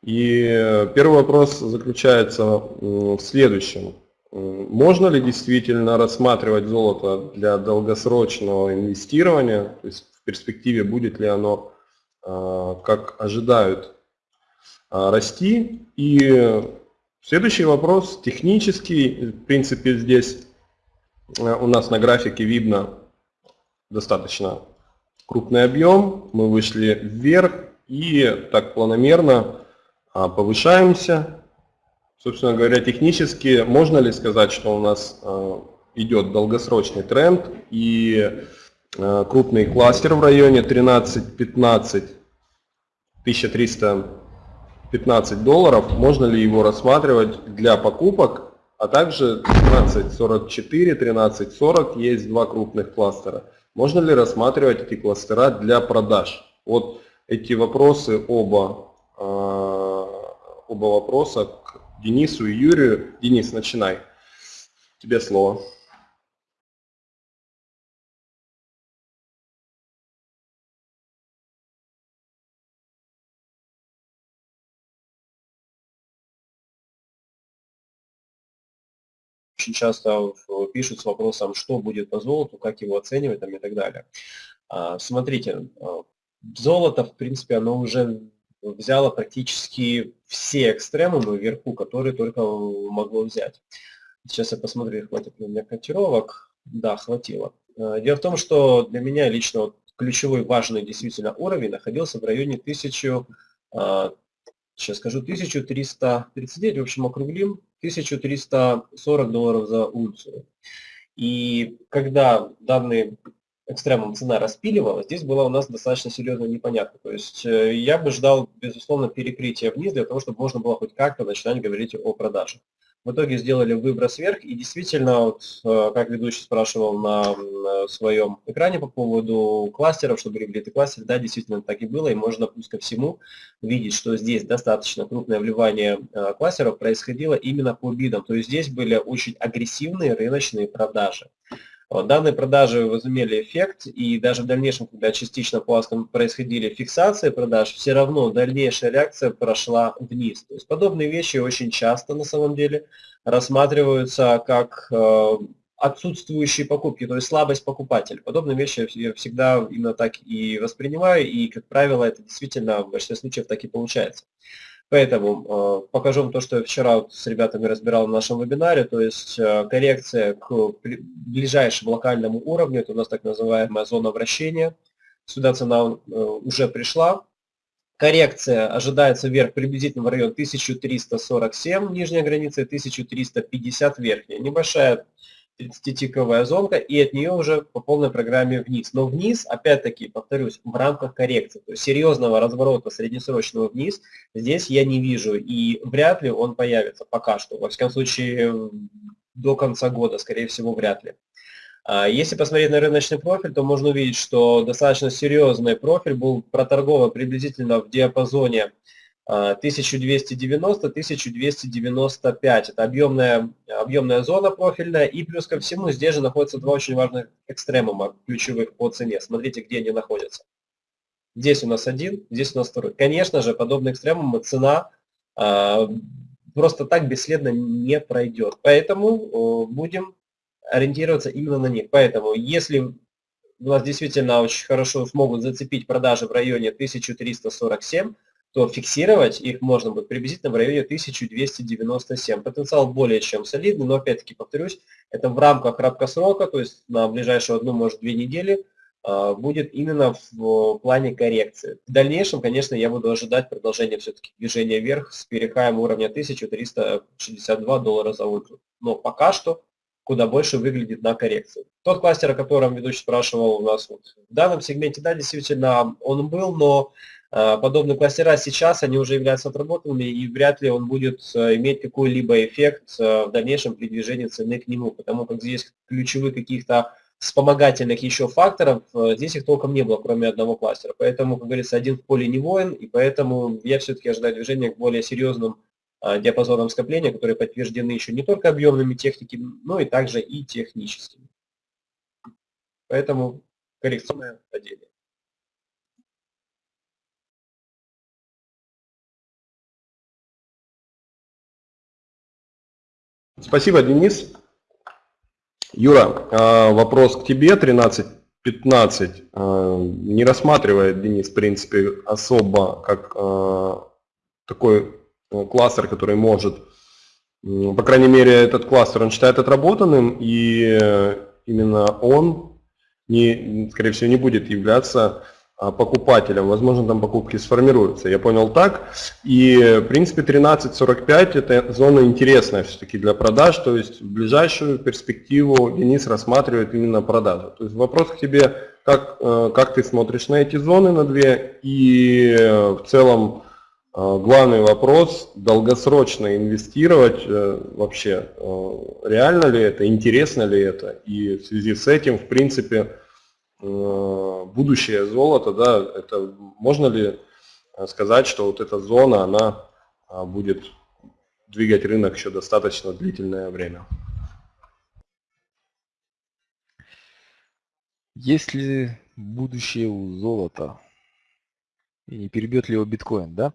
И первый вопрос заключается в следующем. Можно ли действительно рассматривать золото для долгосрочного инвестирования? То есть в перспективе будет ли оно, а, как ожидают, а, расти? И следующий вопрос технический. В принципе, здесь Э, у нас на графике видно достаточно крупный объем. Мы вышли вверх и так планомерно повышаемся. Собственно говоря, технически можно ли сказать, что у нас а, идет долгосрочный тренд и а, крупный кластер в районе 13-15 1315 долларов, можно ли его рассматривать для покупок а также 1344, 1340 есть два крупных кластера. Можно ли рассматривать эти кластера для продаж? Вот эти вопросы оба, а, оба вопроса к Денису и Юрию. Денис, начинай. Тебе слово. очень часто пишут с вопросом, что будет по золоту, как его оценивать там, и так далее. А, смотрите, а, золото, в принципе, оно уже взяло практически все экстремумы вверху, которые только могло взять. Сейчас я посмотрю, хватит ли у меня котировок. Да, хватило. А, дело в том, что для меня лично ключевой важный действительно уровень находился в районе 1000, сейчас скажу, 1339, в общем, округлим, 1340 долларов за унцию. И когда данный экстремум цена распиливалась, здесь была у нас достаточно серьезно непонятно. То есть э, я бы ждал, безусловно, перекрытия вниз для того, чтобы можно было хоть как-то начинать говорить о продаже. В итоге сделали выброс вверх, и действительно, вот, э, как ведущий спрашивал на, своем экране по поводу кластеров, чтобы были кластер, да, действительно так и было, и можно плюс ко всему видеть, что здесь достаточно крупное вливание э, кластеров происходило именно по бидам, то есть здесь были очень агрессивные рыночные продажи. Данные продажи возымели эффект, и даже в дальнейшем, когда частично по происходили фиксации продаж, все равно дальнейшая реакция прошла вниз. То есть подобные вещи очень часто на самом деле рассматриваются как э, отсутствующие покупки, то есть слабость покупателя. Подобные вещи я всегда именно так и воспринимаю, и, как правило, это действительно в большинстве случаев так и получается. Поэтому э, покажу вам то, что я вчера с ребятами разбирал в нашем вебинаре, то есть э, коррекция к ближайшему локальному уровню, это у нас так называемая зона вращения. Сюда цена э, уже пришла. Коррекция ожидается вверх приблизительно в район 1347, нижняя граница, 1350 верхняя. Небольшая 30-тиковая зонка, и от нее уже по полной программе вниз. Но вниз, опять-таки, повторюсь, в рамках коррекции. То есть серьезного разворота среднесрочного вниз здесь я не вижу, и вряд ли он появится пока что. Во всяком случае, до конца года, скорее всего, вряд ли. А если посмотреть на рыночный профиль, то можно увидеть, что достаточно серьезный профиль был проторгован приблизительно в диапазоне 1290-1295. Это объемная, объемная зона профильная. И плюс ко всему здесь же находятся два очень важных экстремума ключевых по цене. Смотрите, где они находятся. Здесь у нас один, здесь у нас второй. Конечно же, подобные экстремумы цена а, просто так бесследно не пройдет. Поэтому будем ориентироваться именно на них. Поэтому если у нас действительно очень хорошо смогут зацепить продажи в районе 1347, то фиксировать их можно будет приблизительно в районе 1297. Потенциал более чем солидный, но опять-таки повторюсь, это в рамках краткосрока, то есть на ближайшую одну, может, две недели а, будет именно в плане коррекции. В дальнейшем, конечно, я буду ожидать продолжения все-таки движения вверх с перехаем уровня 1362 доллара за ультра. Но пока что куда больше выглядит на коррекции. Тот кластер, о котором ведущий спрашивал у нас вот в данном сегменте, да, действительно, он был, но подобные кластера сейчас, они уже являются отработанными, и вряд ли он будет а, иметь какой-либо эффект а, в дальнейшем при движении цены к нему, потому как здесь ключевых каких-то вспомогательных еще факторов, здесь их толком не было, кроме одного кластера. Поэтому, как говорится, один в поле не воин, и поэтому я все-таки ожидаю движения к более серьезным диапазонам скопления, которые подтверждены еще не только объемными техниками, но и также и техническими. Поэтому коррекционное падение. Спасибо, Денис. Юра, а, вопрос к тебе, 13-15. А, не рассматривает Денис, в принципе, особо как а, такой кластер, который может, по крайней мере, этот кластер он считает отработанным, и именно он, не, скорее всего, не будет являться покупателям, возможно, там покупки сформируются. Я понял так. И, в принципе, 13.45 это зона интересная все-таки для продаж, то есть в ближайшую перспективу Денис рассматривает именно продажу. То есть вопрос к тебе, как, э, как ты смотришь на эти зоны на две, и э, в целом э, главный вопрос, долгосрочно инвестировать вообще, реально ли это, интересно ли это, и в связи с этим, в принципе, будущее золота, да, это можно ли э, сказать, что вот эта зона, она а, будет двигать рынок еще достаточно длительное время? Есть ли будущее у золота? И не перебьет ли его биткоин, да?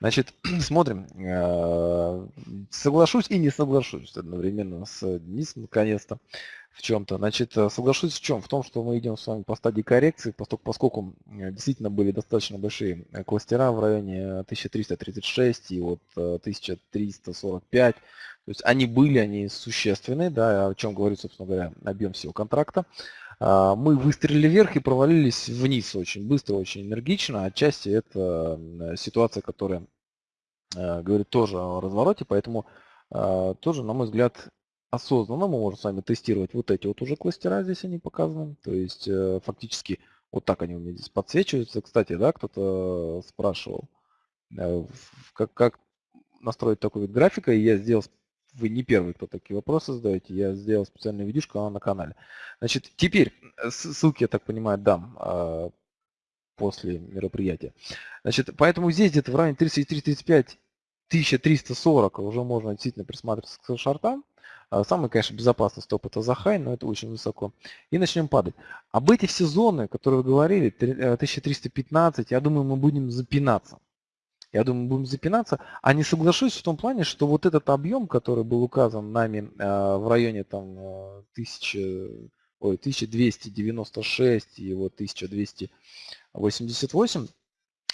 Значит, смотрим. Э, соглашусь и не соглашусь одновременно с Денисом, наконец-то в чем-то. Значит, э, соглашусь в чем? В том, что мы идем с вами по стадии коррекции, поскольку, поскольку действительно были достаточно большие э, кластера в районе 1336 и вот 1345. То есть они были, они существенные, да, о чем говорит, собственно говоря, объем всего контракта. А, мы выстрелили вверх и провалились вниз очень быстро, очень энергично. Отчасти это ситуация, которая говорит тоже о развороте, поэтому тоже, на мой взгляд, осознанно мы можем с вами тестировать вот эти вот уже кластера, здесь они показаны. То есть э, фактически вот так они у меня здесь подсвечиваются. Кстати, да, кто-то спрашивал, э, как, как настроить такой вид графика. И я сделал, вы не первый, кто такие вопросы задаете, я сделал специальную видюшку на канале. Значит, теперь, э, ссылки, я так понимаю, дам а, после мероприятия. Значит, поэтому здесь где-то в районе 33-35 1340 уже можно действительно присматриваться к шортам. А, самый, конечно, безопасный стоп это за хай, но это очень высоко. И начнем падать. Об эти все зоны, которые вы говорили, 1315, э, я думаю, мы будем запинаться. Я думаю, будем запинаться. А не соглашусь в том плане, что вот этот объем, который был указан нами э, в районе там 1000, э, ой, 1296 и вот 1288,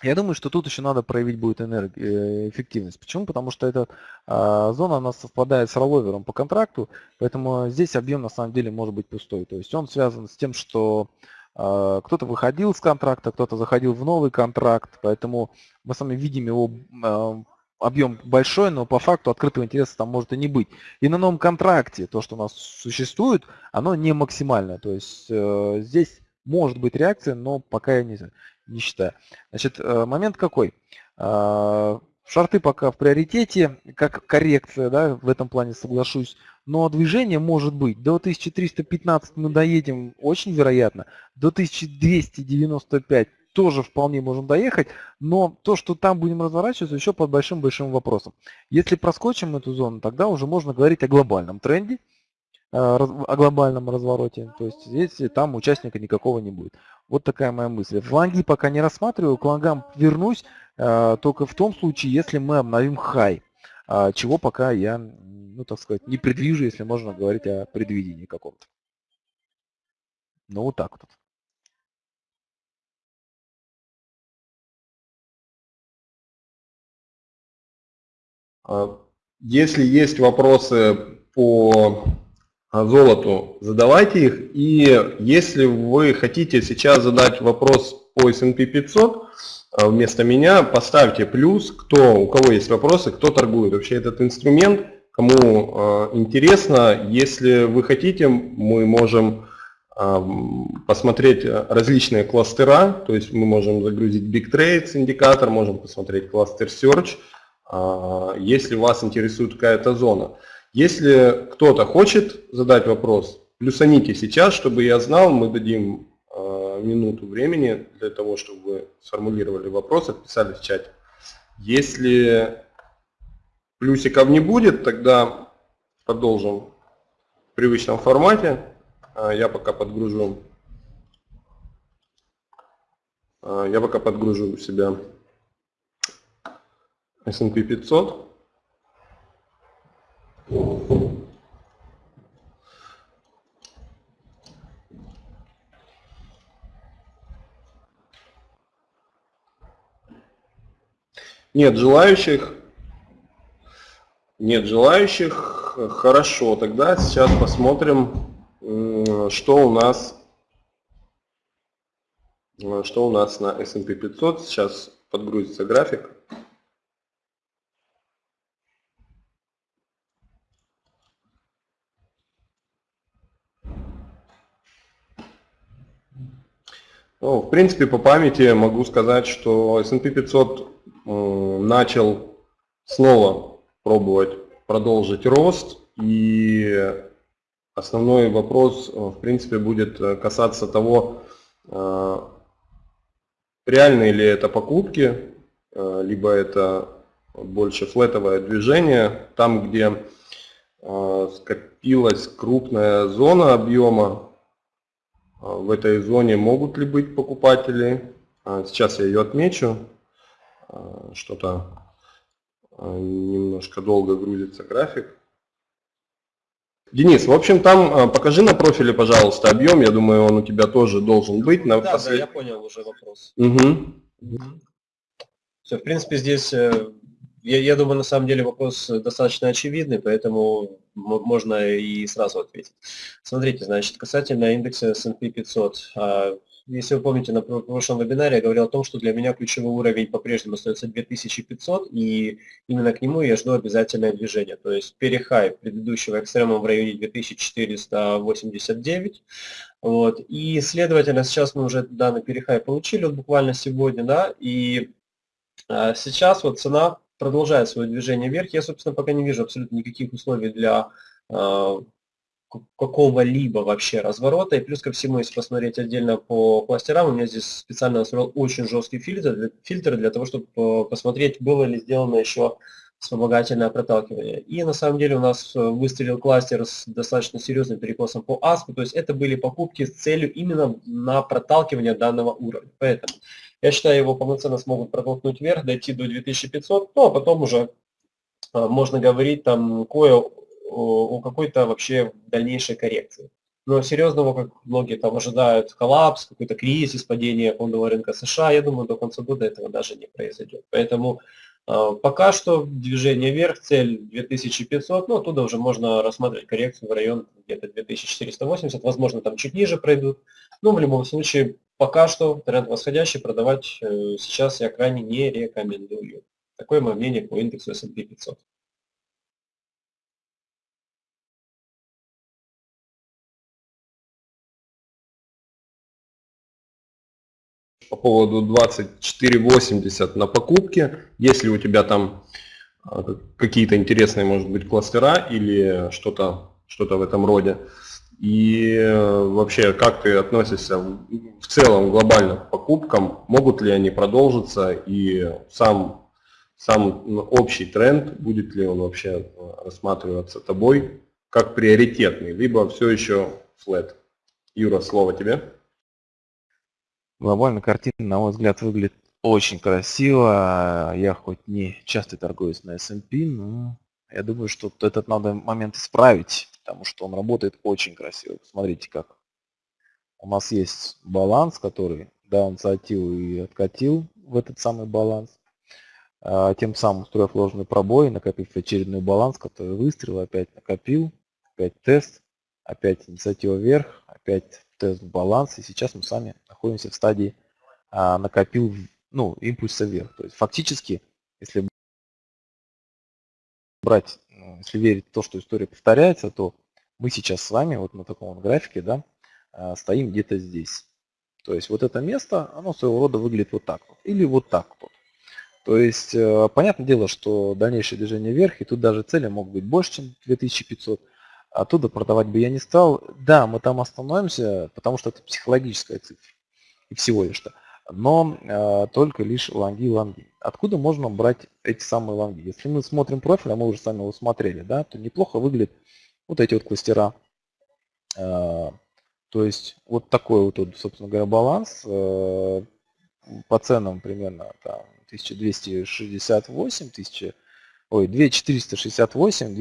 я думаю, что тут еще надо проявить будет энерг... Э, эффективность. Почему? Потому что эта а, зона она совпадает с ролловером по контракту, поэтому здесь объем на самом деле может быть пустой. То есть он связан с тем, что кто-то выходил с контракта, кто-то заходил в новый контракт, поэтому мы с вами видим его а, объем большой, но по факту открытого интереса там может и не быть. И на новом контракте то, что у нас существует, оно не максимальное. То есть э, здесь может быть реакция, но пока я не, не считаю. Значит, э, момент какой? А, шарты пока в приоритете, как коррекция, да, в этом плане соглашусь. Но движение может быть. До 1315 мы доедем очень вероятно. До 1295 тоже вполне можем доехать, но то, что там будем разворачиваться, еще под большим-большим вопросом. Если проскочим эту зону, тогда уже можно говорить о глобальном тренде, э, о глобальном развороте. То есть если там участника никакого не будет. Вот такая моя мысль. Фланги пока не рассматриваю, к флангам вернусь только в том случае, если мы обновим хай, э, чего пока я, ну так сказать, не предвижу, если можно говорить о предвидении каком-то. Ну вот так вот. А, если есть вопросы по золоту, задавайте их. И если вы хотите сейчас задать вопрос по S&P 500, вместо меня поставьте плюс, кто, у кого есть вопросы, кто торгует вообще этот инструмент, кому интересно. Если вы хотите, мы можем посмотреть различные кластера, то есть мы можем загрузить Big Trades индикатор, можем посмотреть кластер Search, а, если вас интересует какая-то зона. Если кто-то хочет задать вопрос, плюсаните сейчас, чтобы я знал, мы дадим а, минуту времени для того, чтобы вы сформулировали вопрос, отписали в чате. Если плюсиков не будет, тогда продолжим в привычном формате. А, я пока подгружу. А, я пока подгружу у себя S&P 500. Нет желающих. Нет желающих. Хорошо, тогда сейчас посмотрим что у нас что у нас на S&P 500? Сейчас подгрузится график. Ну, в принципе, по памяти могу сказать, что S&P 500 начал снова пробовать продолжить рост и Основной вопрос, э, в принципе, будет э, касаться того, э, реальные ли это покупки, либо это больше флетовое движение, там, где скопилась крупная зона объема, в этой зоне могут ли быть покупатели. Сейчас я ее отмечу. Что-то немножко долго грузится график. Денис, в общем, там а, покажи на профиле, пожалуйста, объем. Я думаю, он у тебя тоже должен быть. На да, послед... да, я понял уже вопрос. Угу. Все, в принципе, здесь, э, я, я думаю, на самом деле вопрос достаточно очевидный, поэтому можно и сразу ответить. Смотрите, значит, касательно индекса S&P 500. Если вы помните, на прошлом вебинаре я говорил о том, что для меня ключевой уровень по-прежнему остается 2500, и именно к нему я жду обязательное движение. То есть перехай предыдущего экстрема в районе 2489. Вот. И, следовательно, сейчас мы уже данный перехай получили вот буквально сегодня, да, и а, сейчас вот цена продолжает свое движение вверх. Я, собственно, пока не вижу абсолютно никаких условий для а, какого-либо вообще разворота. И плюс ко всему, если посмотреть отдельно по кластерам, у меня здесь специально настроил очень жесткий фильтр, фильтр для того, чтобы э, посмотреть, было ли сделано еще вспомогательное проталкивание. И на самом деле у нас э, выстрелил кластер с достаточно серьезным перекосом по ASP, то есть это были покупки с целью именно на проталкивание данного уровня. Поэтому я считаю, его полноценно смогут протолкнуть вверх, дойти до 2500, ну а потом уже э, можно говорить там кое о какой-то вообще дальнейшей коррекции. Но серьезного, как многие там ожидают, коллапс, какой-то кризис, падение фондового рынка США, я думаю, до конца года этого даже не произойдет. Поэтому э, пока что движение вверх, цель 2500, ну оттуда уже можно рассматривать коррекцию в район где-то 2480, возможно там чуть ниже пройдут. Но в любом случае, пока что тренд восходящий, продавать э, сейчас я крайне не рекомендую. Такое мое мнение по индексу S&P 500. По поводу 2480 на покупке. Если у тебя там а, какие-то интересные, может быть, кластера или что-то что, -то, в этом роде. И э, вообще, как ты относишься в целом глобально к покупкам? Могут ли они продолжиться? И сам, сам общий тренд, будет ли он вообще э, рассматриваться тобой как приоритетный, либо все еще флет? Юра, слово тебе. Глобально картина, на мой взгляд, выглядит очень красиво. Я хоть не часто торгуюсь на S&P, но я думаю, что этот надо момент исправить, потому что он работает очень красиво. Посмотрите, как у нас есть баланс, который, да, он сатил и откатил в этот самый баланс. а, тем самым устроив ложный пробой, накопив очередной баланс, который выстрел, опять накопил, опять тест, опять инициатива вверх, опять тест баланс, и сейчас мы с вами находимся в стадии а, накопил ну, импульса вверх. То есть фактически, если брать, ну, если верить в то, что история повторяется, то мы сейчас с вами вот на таком вот графике да, а, стоим где-то здесь. То есть вот это место, оно своего рода выглядит вот так вот. Или вот так вот. То есть, э, понятное дело, что дальнейшее движение вверх, и тут даже цели могут быть больше, чем 2500. Оттуда продавать бы я не стал. Да, мы там остановимся, потому что это психологическая цифра. И всего лишь-то. Но э, только лишь лонги лонги. Откуда можно брать эти самые лонги? Если мы смотрим профиль, а мы уже сами его смотрели, да, то неплохо выглядят вот эти вот кластера. Э, то есть вот такой вот, собственно говоря, баланс. Э, по ценам примерно там, 1268, 1000, ой, 2468,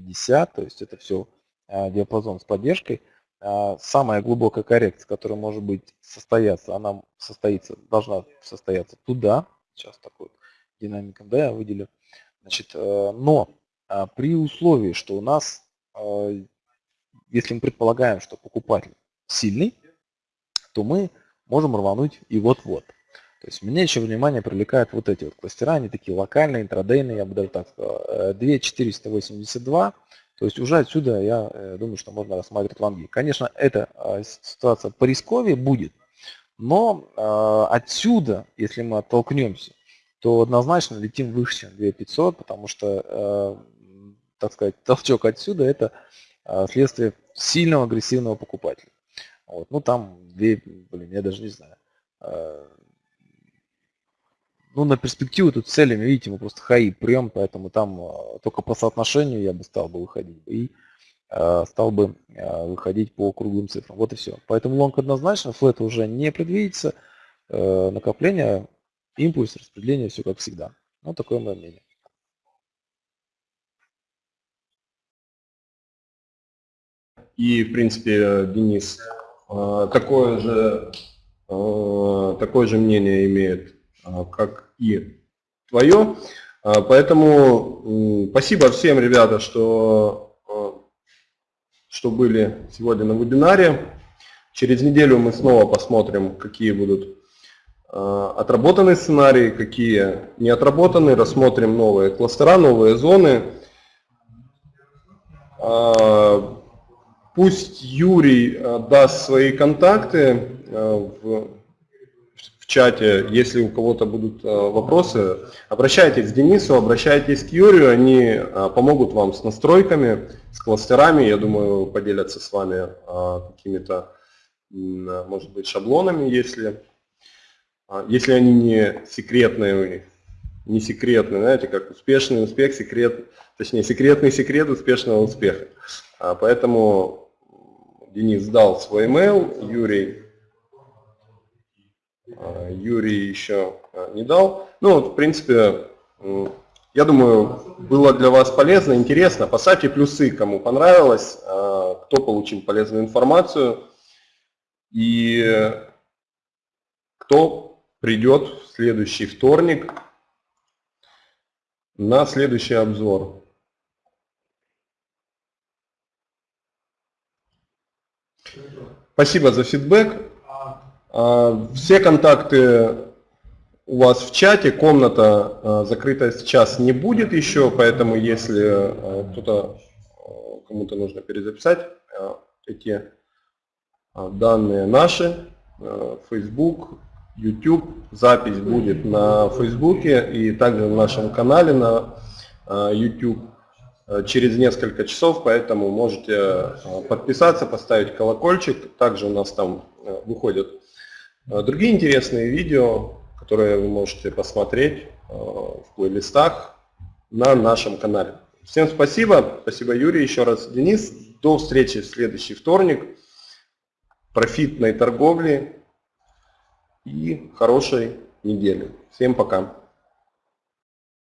2450, то есть это все а, диапазон с поддержкой. А, самая глубокая коррекция, которая может быть состояться, она состоится, должна состояться туда. Сейчас такой динамиком, да, я выделю. Значит, э, но а, при условии, что у нас, если мы предполагаем, что покупатель сильный, то мы можем рвануть и вот-вот. То есть меня еще внимание привлекают вот эти вот кластера, они такие локальные, интрадейные, я бы даже так сказал, 2482. Э, То есть уже отсюда я э, думаю, что можно рассматривать лонги. Конечно, эта э, ситуация по рисковее будет, но отсюда, если мы оттолкнемся, то однозначно летим выше, чем 2500, потому что, так сказать, толчок отсюда это следствие сильного агрессивного покупателя. Вот. Ну там, блин, я даже не знаю. Ну, на перспективу тут целями, видите, мы просто хаи прем, поэтому там а, только по соотношению я бы стал бы выходить. И а, стал бы а, выходить по круглым цифрам. Вот и все. Поэтому лонг однозначно, флет уже не предвидится. Накопление, импульс, распределение, все как всегда. Ну, такое мое мнение. И, в принципе, Денис такое же, такое же мнение имеет, как и твое. А, поэтому спасибо всем, ребята, что, а, что были сегодня на вебинаре. Через неделю мы снова посмотрим, какие будут а, отработанные сценарии, какие не отработаны, рассмотрим новые кластера, новые зоны. Пусть Юрий даст свои контакты в чате, если у кого-то будут э, вопросы, обращайтесь к Денису, обращайтесь к Юрию, они э, помогут вам с настройками, с кластерами, я думаю, поделятся с вами э, какими-то, может быть, шаблонами, если, если они не секретные, не секретные, знаете, как успешный успех, секрет, точнее, секретный секрет успешного успеха. Поэтому Денис дал свой email, Юрий а, Юрий еще а, не дал. Ну, в принципе, я думаю, было для вас полезно, интересно. Поставьте плюсы, кому понравилось, а, кто получил полезную информацию и кто придет в следующий вторник на следующий обзор. Спасибо за фидбэк. А, все контакты у вас в чате, комната а, закрыта сейчас не будет еще, поэтому если а, кто-то, кому-то нужно перезаписать эти данные наши, Facebook, YouTube, запись будет на Facebook и также в нашем канале на YouTube через несколько часов, поэтому можете подписаться, поставить колокольчик. Также у нас там выходят другие интересные видео, которые вы можете посмотреть э, в плейлистах на нашем канале. Всем спасибо. Спасибо, Юрий. Еще раз, Денис. До встречи в следующий вторник. Профитной торговли и хорошей недели. Всем пока.